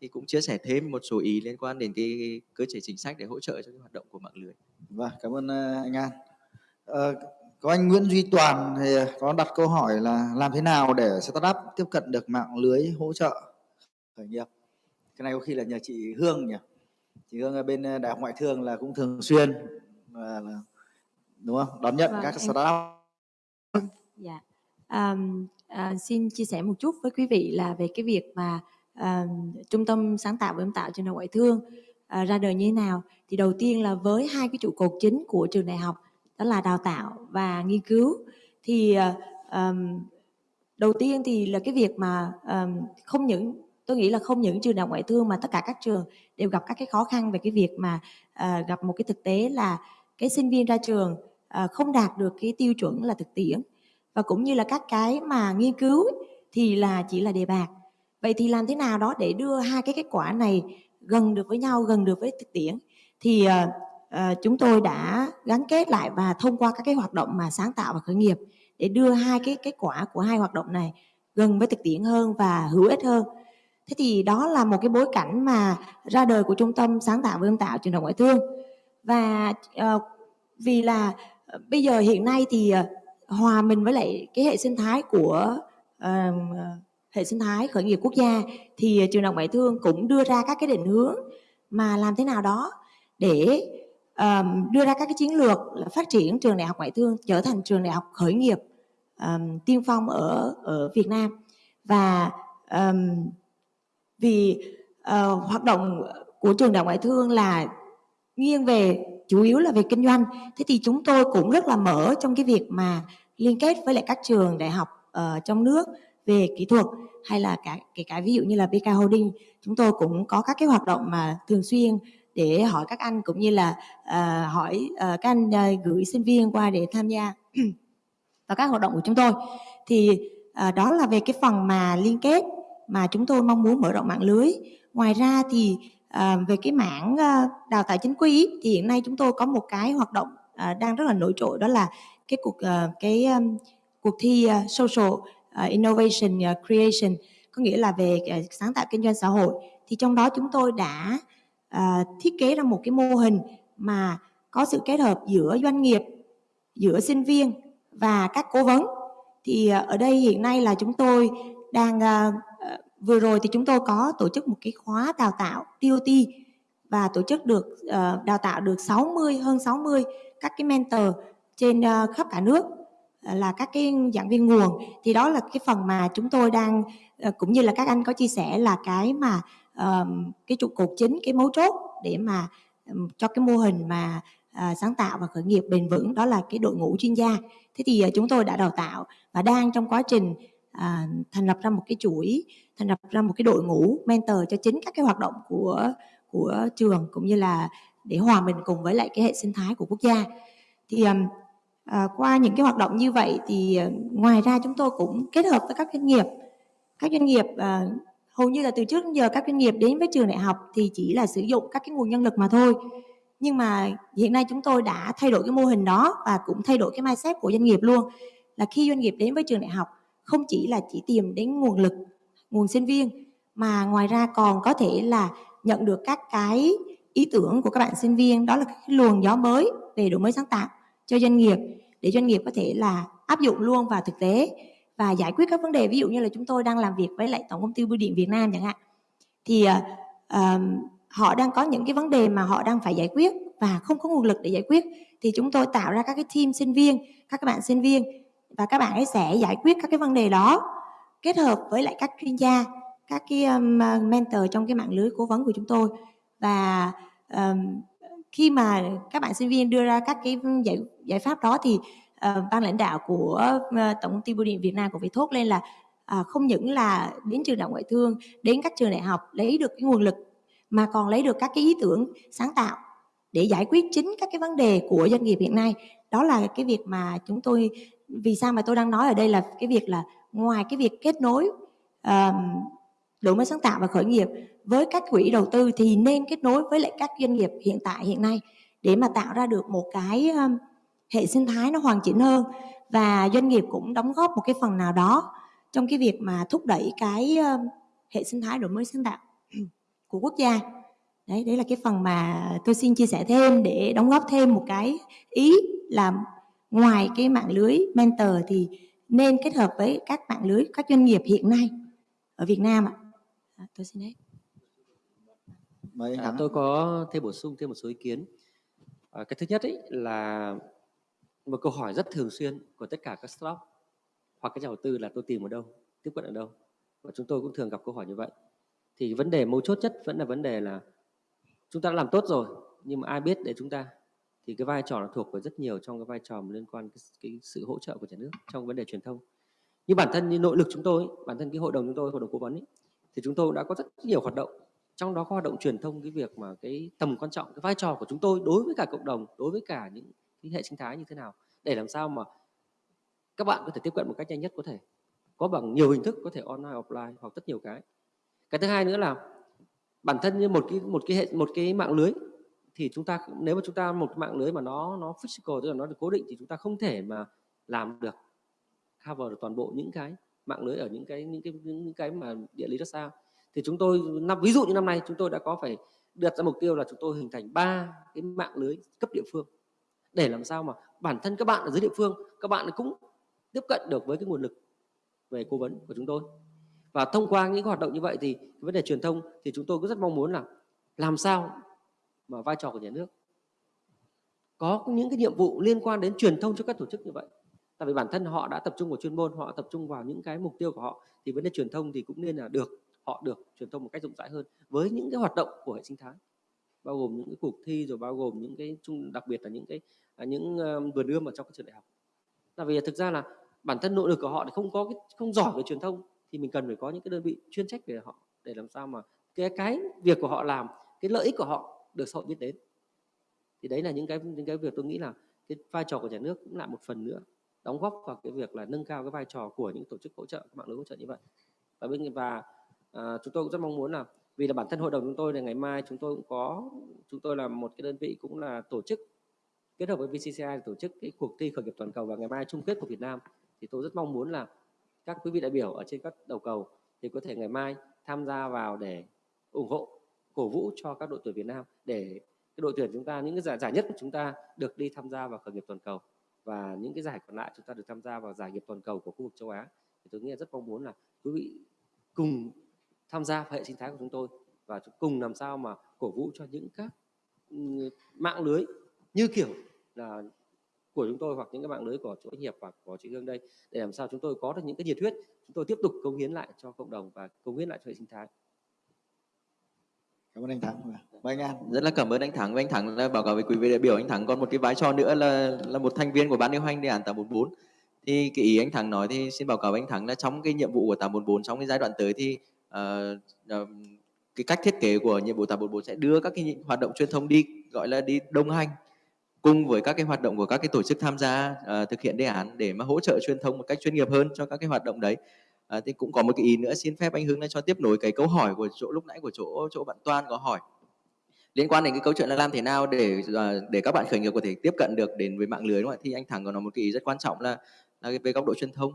Speaker 6: thì cũng chia sẻ thêm một số ý liên quan đến cái cơ chế chính sách để hỗ trợ cho cái hoạt động của mạng lưới.
Speaker 1: Vâng, cảm ơn ờ, anh An. À, có anh Nguyễn Duy Toàn thì có đặt câu hỏi là làm thế nào để startup tiếp cận được mạng lưới hỗ trợ khởi nghiệp. Cái này có khi là nhờ chị Hương nhỉ. Chị Hương ở bên Đại học Ngoại thương là cũng thường xuyên là đúng không? Đón nhận
Speaker 3: Vâng,
Speaker 1: các
Speaker 3: em-
Speaker 1: startup.
Speaker 3: Dạ. Um, à, xin chia sẻ một chút với quý vị là về cái việc mà um, trung tâm sáng tạo và ươm tạo trường đại học ngoại thương à, ra đời như thế nào. Thì đầu tiên là với hai cái trụ cột chính của trường đại học đó là đào tạo và nghiên cứu. Thì à, um, đầu tiên thì là cái việc mà um, không những tôi nghĩ là không những trường đại học ngoại thương mà tất cả các trường đều gặp các cái khó khăn về cái việc mà uh, gặp một cái thực tế là cái sinh viên ra trường uh, không đạt được cái tiêu chuẩn là thực tiễn. Và cũng như là các cái mà nghiên cứu ấy, thì là chỉ là đề bạc vậy thì làm thế nào đó để đưa hai cái kết quả này gần được với nhau gần được với thực tiễn? Thì uh, uh, chúng tôi đã gắn kết lại và thông qua các cái hoạt động mà sáng tạo và khởi nghiệp để đưa hai cái kết quả của hai hoạt động này gần với thực tiễn hơn và hữu ích hơn thế thì đó là một cái bối cảnh mà ra đời của trung tâm sáng tạo và ươm tạo trường đại học ngoại thương. Và uh, vì là uh, bây giờ hiện nay thì uh, hòa mình với lại cái hệ sinh thái của uh, hệ sinh thái khởi nghiệp quốc gia thì trường đại học ngoại thương cũng đưa ra các cái định hướng mà làm thế nào đó để um, đưa ra các cái chiến lược là phát triển trường đại học ngoại thương trở thành trường đại học khởi nghiệp um, tiên phong ở ở Việt Nam. Và um, vì uh, hoạt động của trường đại ngoại thương là nghiêng về chủ yếu là về kinh doanh. Thế thì chúng tôi cũng rất là mở trong cái việc mà liên kết với lại các trường đại học uh, trong nước về kỹ thuật hay là cả kể cả ví dụ như là BK Holding. Chúng tôi cũng có các cái hoạt động mà thường xuyên để hỏi các anh cũng như là uh, hỏi uh, các anh uh, gửi sinh viên qua để tham gia vào các hoạt động của chúng tôi. Thì uh, đó là về cái phần mà liên kết mà chúng tôi mong muốn mở rộng mạng lưới. Ngoài ra thì à, về cái mảng à, đào tạo chính quy thì hiện nay chúng tôi có một cái hoạt động à, đang rất là nổi trội đó là cái cuộc à, cái um, cuộc thi uh, social uh, innovation uh, creation có nghĩa là về uh, sáng tạo kinh doanh xã hội. Thì trong đó chúng tôi đã uh, thiết kế ra một cái mô hình mà có sự kết hợp giữa doanh nghiệp giữa sinh viên và các cố vấn. Thì uh, ở đây hiện nay là chúng tôi đang uh, vừa rồi thì chúng tôi có tổ chức một cái khóa đào tạo TOT và tổ chức được uh, đào tạo được 60 hơn 60 các cái mentor trên uh, khắp cả nước ờ, là các cái giảng viên nguồn. Thì đó là cái phần mà chúng tôi đang cũng như là các anh có chia sẻ là cái mà cái trụ cột chính cái mấu chốt để mà um, cho cái mô hình mà uh, sáng tạo và khởi nghiệp bền vững đó là cái đội ngũ chuyên gia. Thế thì uh, chúng tôi đã đào tạo và đang trong quá trình thành lập ra một cái chuỗi thành lập ra một cái đội ngũ mentor cho chính các cái hoạt động của của trường cũng như là để hòa mình cùng với lại cái hệ sinh thái của quốc gia. Thì à, qua những cái hoạt động như vậy thì ờ, ngoài ra chúng tôi cũng kết hợp với các doanh nghiệp. Các doanh nghiệp à, hầu như là từ trước đến giờ các doanh nghiệp đến với trường đại học thì chỉ là sử dụng các cái nguồn nhân lực mà thôi. Nhưng mà hiện nay chúng tôi đã thay đổi cái mô hình đó và cũng thay đổi cái mindset của doanh nghiệp luôn. Là khi doanh nghiệp đến với trường đại học không chỉ là chỉ tìm đến nguồn lực nguồn sinh viên. Mà ngoài ra còn có thể là nhận được các cái ý tưởng của các bạn sinh viên đó là cái luồng gió mới về đổi mới sáng tạo cho doanh nghiệp để doanh nghiệp có thể là áp dụng luôn vào thực tế và giải quyết các vấn đề. Ví dụ như là chúng tôi đang làm việc với lại tổng công ty bưu điện Việt Nam chẳng hạn. Thì uh, họ đang có những cái vấn đề mà họ đang phải giải quyết và không có nguồn lực để giải quyết. Thì chúng tôi tạo ra các cái team sinh viên các các bạn sinh viên và các bạn ấy sẽ giải quyết các cái vấn đề đó kết hợp với lại các chuyên gia các cái um, mentor trong cái mạng lưới cố vấn của chúng tôi. Và um, khi mà các bạn sinh viên đưa ra các cái giải giải pháp đó thì uh, ban lãnh đạo của uh, tổng công ty bưu điện Việt Nam cũng phải thốt lên là uh, không những là đến trường đại học ngoại thương đến các trường đại học lấy được cái nguồn lực mà còn lấy được các cái ý tưởng sáng tạo để giải quyết chính các cái vấn đề của doanh nghiệp hiện nay. Đó là cái việc mà chúng tôi vì sao mà tôi đang nói ở đây là cái việc là ngoài cái việc kết nối uh, đổi mới sáng tạo và khởi nghiệp với các quỹ đầu tư thì nên kết nối với lại các doanh nghiệp hiện tại hiện nay để mà tạo ra được một cái um, hệ sinh thái nó hoàn chỉnh hơn và doanh nghiệp cũng đóng góp một cái phần nào đó trong cái việc mà thúc đẩy cái um, hệ sinh thái đổi mới sáng tạo của quốc gia. Đấy đấy là cái phần mà tôi xin chia sẻ thêm để đóng góp thêm một cái ý là ngoài cái mạng lưới mentor thì nên kết hợp với các mạng lưới các doanh nghiệp hiện nay ở Việt Nam ạ à, tôi xin hết
Speaker 1: Mời anh
Speaker 5: À, tôi có thêm bổ sung thêm một số ý kiến. À, cái thứ nhất ấy là một câu hỏi rất thường xuyên của tất cả các startup hoặc các nhà đầu tư là tôi tìm ở đâu, tiếp cận ở đâu. Và chúng tôi cũng thường gặp câu hỏi như vậy. Thì vấn đề mấu chốt nhất vẫn là vấn đề là chúng ta đã làm tốt rồi nhưng mà ai biết để chúng ta thì cái vai trò nó thuộc về rất nhiều trong cái vai trò liên quan cái, cái sự hỗ trợ của nhà nước trong vấn đề truyền thông. Như bản thân như nội lực chúng tôi, bản thân cái hội đồng chúng tôi, hội đồng cố vấn ấy, thì chúng tôi đã có rất nhiều hoạt động. Trong đó có hoạt động truyền thông cái việc mà cái tầm quan trọng cái vai trò của chúng tôi đối với cả cộng đồng đối với cả những cái hệ sinh thái như thế nào để làm sao mà các bạn có thể tiếp cận một cách nhanh nhất có thể. Có bằng nhiều hình thức có thể online offline hoặc rất nhiều cái. Cái thứ hai nữa là bản thân như một cái một cái hệ một cái mạng lưới thì chúng ta nếu mà chúng ta một cái mạng lưới mà nó nó physical tức là nó được cố định thì chúng ta không thể mà làm được cover được toàn bộ những cái mạng lưới ở những cái những cái những, những cái mà địa lý rất xa thì chúng tôi năm ví dụ như năm nay chúng tôi đã có phải đặt ra mục tiêu là chúng tôi hình thành ba cái mạng lưới cấp địa phương. Để làm sao mà bản thân các bạn ở dưới địa phương các bạn cũng tiếp cận được với cái nguồn lực về cố vấn của chúng tôi. Và thông qua những hoạt động như vậy thì vấn đề truyền thông thì chúng tôi cũng rất mong muốn là làm sao mà vai trò của nhà nước. Có những cái nhiệm vụ liên quan đến truyền thông cho các tổ chức như vậy. Tại vì bản thân họ đã tập trung vào chuyên môn, họ tập trung vào những cái mục tiêu của họ, thì vấn đề truyền thông thì cũng nên là được, họ được truyền thông một cách rộng rãi hơn với những cái hoạt động của hệ sinh thái. Bao gồm những cái cuộc thi, rồi bao gồm những cái chung, đặc biệt là những cái à, những ờ, vườn ươm ở trong các trường đại học. Tại vì thực ra là bản thân nội lực của họ thì không có cái, không giỏi về truyền thông, thì mình cần phải có những cái đơn vị chuyên trách về họ để làm sao mà cái cái việc của họ làm, cái lợi ích của họ được xã hội biết đến. Thì đấy là những cái những cái việc tôi nghĩ là cái vai trò của nhà nước cũng là một phần nữa đóng góp vào cái việc là nâng cao cái vai trò của những tổ chức hỗ trợ mạng lưới hỗ trợ như vậy. Và bên và à, chúng tôi cũng rất mong muốn là vì là bản thân hội đồng chúng tôi là ngày mai chúng tôi cũng có chúng tôi là một cái đơn vị cũng là tổ chức kết hợp với VCCI tổ chức cái cuộc thi khởi nghiệp toàn cầu và ngày mai chung kết của Việt Nam. Thì tôi rất mong muốn là các quý vị đại biểu ở trên các đầu cầu thì có thể ngày mai tham gia vào để ủng hộ cổ vũ cho các đội tuyển Việt Nam để cái đội tuyển chúng ta, những cái giải giải nhất của chúng ta được đi tham gia vào khởi nghiệp toàn cầu. Và những cái giải còn lại chúng ta được tham gia vào giải nghiệp toàn cầu của khu vực châu Á. Thì tôi nghĩ là rất mong muốn là quý vị cùng tham gia vào hệ sinh thái của chúng tôi và cùng làm sao mà cổ vũ cho những các ừ, mạng lưới như kiểu là của chúng tôi hoặc những cái mạng lưới của doanh nghiệp hoặc của chị Hương đây, để làm sao chúng tôi có được những cái nhiệt huyết, chúng tôi tiếp tục cống hiến lại cho cộng đồng và cống hiến lại cho hệ sinh thái.
Speaker 1: Cảm ơn anh Thắng. Mời anh An.
Speaker 6: rất là cảm ơn anh Thắng và anh Thắng đã báo cáo với quý vị đại biểu anh Thắng còn một cái vai trò nữa là là một thành viên của ban điều hành đề án 844 thì cái ý anh Thắng nói thì xin báo cáo với anh Thắng là trong cái nhiệm vụ của 844 trong cái giai đoạn tới thì uh, uh, cái cách thiết kế của nhiệm vụ 844 sẽ đưa các cái hoạt động truyền thông đi gọi là đi đồng hành cùng với các cái hoạt động của các cái tổ chức tham gia uh, thực hiện đề án để mà hỗ trợ truyền thông một cách chuyên nghiệp hơn cho các cái hoạt động đấy Ờ, à, thì cũng có một cái ý nữa xin phép anh Hưng cho tiếp nối cái câu hỏi của chỗ lúc nãy của chỗ chỗ bạn Toan có hỏi. Liên quan đến cái câu chuyện là làm thế nào để ờ, để các bạn khởi nghiệp có thể tiếp cận được đến với mạng lưới đúng không ạ? Thì anh thẳng có nói một cái ý rất quan trọng là, là về góc độ truyền thông.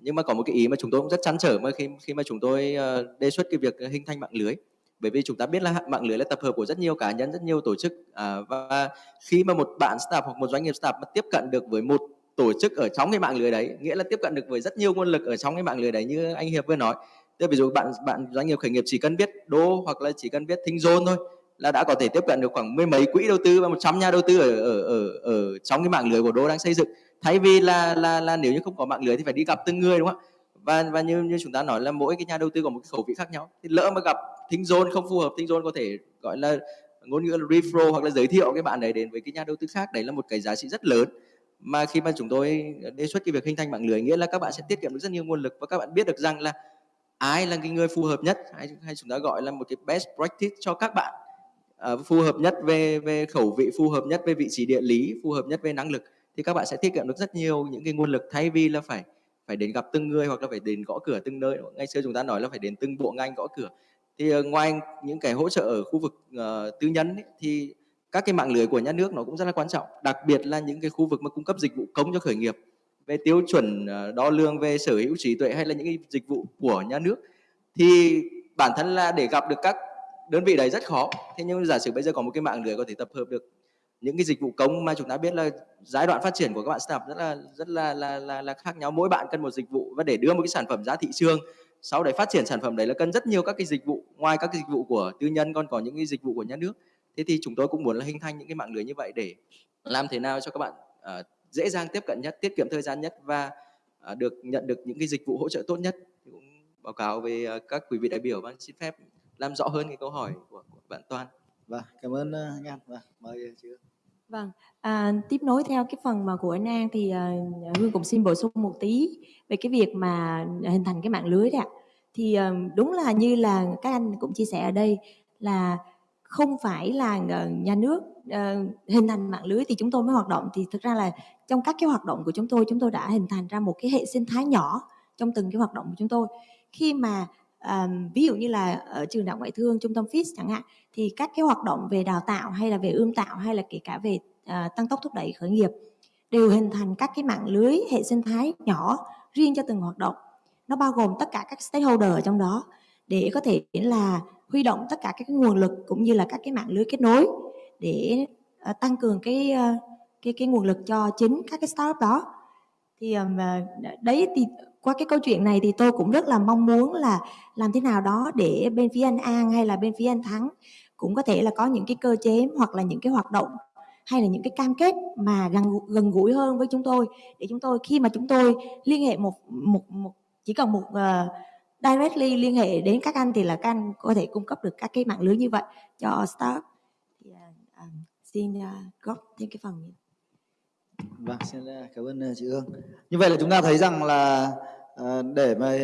Speaker 6: Nhưng mà có một cái ý mà chúng tôi cũng rất chăn trở mà khi khi mà chúng tôi ờ, đề xuất cái việc hình thành mạng lưới. Bởi vì chúng ta biết là mạng lưới là tập hợp của rất nhiều cá nhân rất nhiều tổ chức à, và khi mà một bạn startup hoặc một doanh nghiệp startup mà tiếp cận được với một tổ chức ở trong cái mạng lưới đấy, nghĩa là tiếp cận được với rất nhiều nguồn lực ở trong cái mạng lưới đấy như anh hiệp vừa nói. Tức ví dụ bạn bạn doanh nghiệp khởi nghiệp chỉ cần biết đô hoặc là chỉ cần biết thính dôn thôi là đã có thể tiếp cận được khoảng mười mấy quỹ đầu tư và một trăm nhà đầu tư ở ở ở ở trong cái mạng lưới của đô đang xây dựng. Thay vì là là là nếu như không có mạng lưới thì phải đi gặp từng người, đúng không ạ? Và và như như chúng ta nói là mỗi cái nhà đầu tư có một cái khẩu vị khác nhau. Thì lỡ mà gặp thính dôn không phù hợp thính dôn có thể gọi là ngôn ngữ là referral hoặc là giới thiệu cái bạn đấy đến với cái nhà đầu tư khác, đấy là một cái giá trị rất lớn mà khi mà chúng tôi đề xuất cái việc hình thành mạng lưới nghĩa là các bạn sẽ tiết kiệm được rất nhiều nguồn lực và các bạn biết được rằng là ai là cái người phù hợp nhất hay hay chúng ta gọi là một cái best practice cho các bạn uh, phù hợp nhất về về khẩu vị phù hợp nhất về vị trí địa lý phù hợp nhất về năng lực thì các bạn sẽ tiết kiệm được rất nhiều những cái nguồn lực thay vì là phải phải đến gặp từng người hoặc là phải đến gõ cửa từng nơi. Ngày xưa chúng ta nói là phải đến từng bộ ngành gõ cửa. Thì uh, ngoài những cái hỗ trợ ở khu vực uh, tư nhân ấy, thì các cái mạng lưới của nhà nước nó cũng rất là quan trọng đặc biệt là những cái khu vực mà cung cấp dịch vụ công cho khởi nghiệp về tiêu chuẩn ờ, đo lường về sở hữu trí tuệ hay là những cái dịch vụ của nhà nước. Thì bản thân là để gặp được các đơn vị đấy rất khó. Thế nhưng giả sử bây giờ có một cái mạng lưới có thể tập hợp được những cái dịch vụ công mà chúng ta biết là giai đoạn phát triển của các bạn startup rất là rất là là là, là khác nhau. Mỗi bạn cần một dịch vụ và để đưa một cái sản phẩm ra thị trường sau đấy phát triển sản phẩm đấy là cần rất nhiều các cái dịch vụ ngoài các cái dịch vụ của tư nhân còn có những cái dịch vụ của nhà nước thế thì chúng tôi cũng muốn là hình thành những cái mạng lưới như vậy để làm thế nào cho các bạn uh, dễ dàng tiếp cận nhất tiết kiệm thời gian nhất và uh, được nhận được những cái dịch vụ hỗ trợ tốt nhất thì cũng báo cáo về uh, các quý vị đại biểu và xin phép làm rõ hơn cái câu hỏi của, của bạn Toàn.
Speaker 1: Vâng, cảm ơn anh An. Vâng, mời chị.
Speaker 3: Vâng, à, tiếp nối theo cái phần mà của anh An thì uh, Hương cũng xin bổ sung một tí về cái việc mà hình thành cái mạng lưới đấy ạ. Thì uh, đúng là như là các anh cũng chia sẻ ở đây là không phải là nhà nước uh, hình thành mạng lưới thì chúng tôi mới hoạt động. Thì thực ra là trong các cái hoạt động của chúng tôi chúng tôi đã hình thành ra một cái hệ sinh thái nhỏ trong từng cái hoạt động của chúng tôi. Khi mà um, ví dụ như là ở trường đại ngoại thương trung tâm FIS chẳng hạn thì các cái hoạt động về đào tạo hay là về ươm tạo hay là kể cả về uh, tăng tốc thúc đẩy khởi nghiệp đều hình thành các cái mạng lưới hệ sinh thái nhỏ riêng cho từng hoạt động. Nó bao gồm tất cả các stakeholder ở trong đó để có thể là huy động tất cả các cái nguồn lực cũng như là các cái mạng lưới kết nối để uh, tăng cường cái uh, cái cái nguồn lực cho chính các cái startup đó. Thì um, đấy thì qua cái câu chuyện này thì tôi cũng rất là mong muốn là làm thế nào đó để bên phía anh An hay là bên phía anh Thắng cũng có thể là có những cái cơ chế hoặc là những cái hoạt động hay là những cái cam kết mà gần gần gũi hơn với chúng tôi. Để chúng tôi khi mà chúng tôi liên hệ một một một chỉ cần một uh, directly liên hệ đến các anh thì là các anh có thể cung cấp được các cái mạng lưới như vậy cho staff thì, uh, um, xin uh, góp thêm cái phần.
Speaker 1: Vâng, xin cảm ơn chị Hương. Như vậy là chúng ta thấy rằng là để mà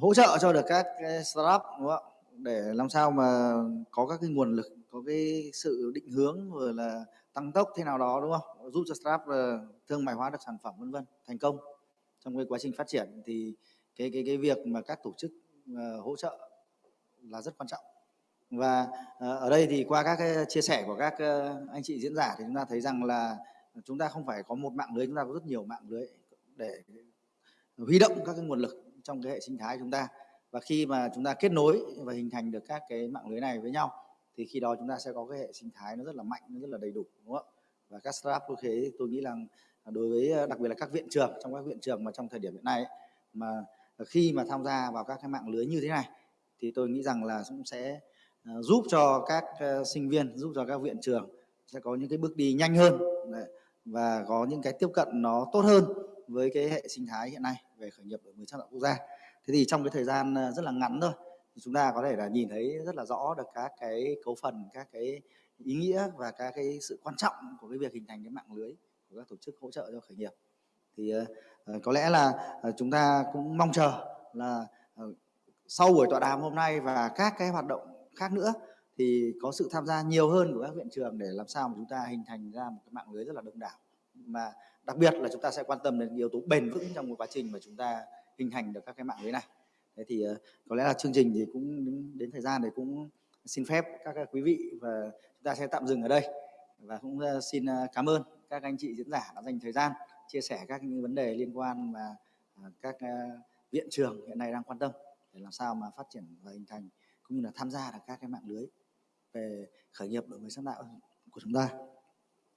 Speaker 1: hỗ trợ cho được các cái startup đúng không ạ? Để làm sao mà có các cái nguồn lực, có cái sự định hướng rồi là tăng tốc thế nào đó đúng không? Giúp cho startup thương mại hóa được sản phẩm vân vân thành công trong cái quá trình phát triển thì cái cái cái việc mà các tổ chức ờ, hỗ trợ là rất quan trọng. Và ờ, ở đây thì qua các cái chia sẻ của các ờ, anh chị diễn giả thì chúng ta thấy rằng là chúng ta không phải có một mạng lưới chúng ta có rất nhiều mạng lưới để huy động các cái nguồn lực trong cái hệ sinh thái chúng ta. Và khi mà chúng ta kết nối và hình thành được các cái mạng lưới này với nhau thì khi đó chúng ta sẽ có cái hệ sinh thái nó rất là mạnh nó rất là đầy đủ đúng không ạ? Và các startup như thế tôi nghĩ rằng đối với đặc biệt là các viện trường trong các viện trường mà trong thời điểm hiện nay ấy, mà Ờ, khi mà tham gia vào các cái mạng lưới như thế này, thì tôi nghĩ rằng là cũng sẽ ờ, giúp cho các ờ, sinh viên, giúp cho các viện trường sẽ có những cái bước đi nhanh hơn và có những cái tiếp cận nó tốt hơn với cái hệ sinh thái hiện nay về khởi nghiệp đổi mới sáng tạo quốc gia. Thế thì trong cái thời gian rất là ngắn thôi, thì chúng ta có thể là nhìn thấy rất là rõ được các cái cấu phần, các cái ý nghĩa và các cái sự quan trọng của cái việc hình thành cái mạng lưới của các tổ chức hỗ trợ cho khởi nghiệp thì uh, có lẽ là uh, chúng ta cũng mong chờ là uh, sau buổi tọa đàm hôm nay và các cái hoạt động khác nữa thì có sự tham gia nhiều hơn của các viện trường để làm sao mà chúng ta hình thành ra một cái mạng lưới rất là đông đảo. Mà đặc biệt là chúng ta sẽ quan tâm đến yếu tố bền vững trong quá trình mà chúng ta hình thành được các cái mạng lưới này. Thế thì có lẽ là chương trình thì cũng đến thời gian thì cũng xin phép các, quý vị và chúng ta sẽ tạm dừng ở đây. Và cũng xin cảm ơn các anh chị diễn giả đã dành thời gian chia sẻ các những vấn đề liên quan mà à, các à, viện trường hiện nay đang quan tâm để làm sao mà phát triển và hình thành cũng như là tham gia được các cái mạng lưới về khởi nghiệp đổi mới sáng tạo của chúng ta.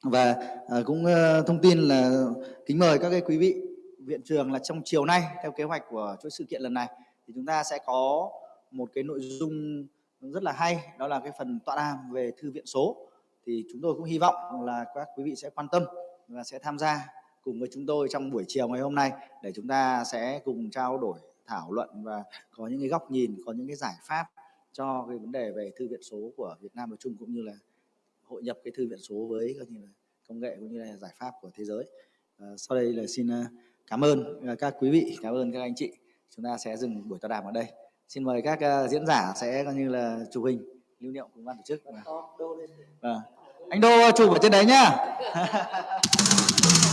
Speaker 1: Và à, cũng thông tin là kính mời các cái quý vị viện trường là trong chiều nay theo kế hoạch của chuỗi sự kiện lần này thì chúng ta sẽ có một cái nội dung rất là hay, đó là cái phần tọa đàm về thư viện số. Thì chúng tôi cũng hy vọng là các quý vị sẽ quan tâm và sẽ tham gia cùng với chúng tôi trong buổi chiều ngày hôm nay để chúng ta sẽ cùng trao đổi thảo luận và có những cái góc nhìn có những cái giải pháp cho cái vấn đề về thư viện số của Việt Nam nói chung cũng như là hội nhập cái thư viện số với coi như là công nghệ cũng như là giải pháp của thế giới. À, sau đây là xin cảm ơn các quý vị, cảm ơn các anh chị. Chúng ta sẽ dừng buổi tọa đàm ở đây. Xin mời các diễn giả sẽ coi như là chụp hình lưu niệm cùng ban tổ chức vâng. anh đô chụp ở trên đấy nhá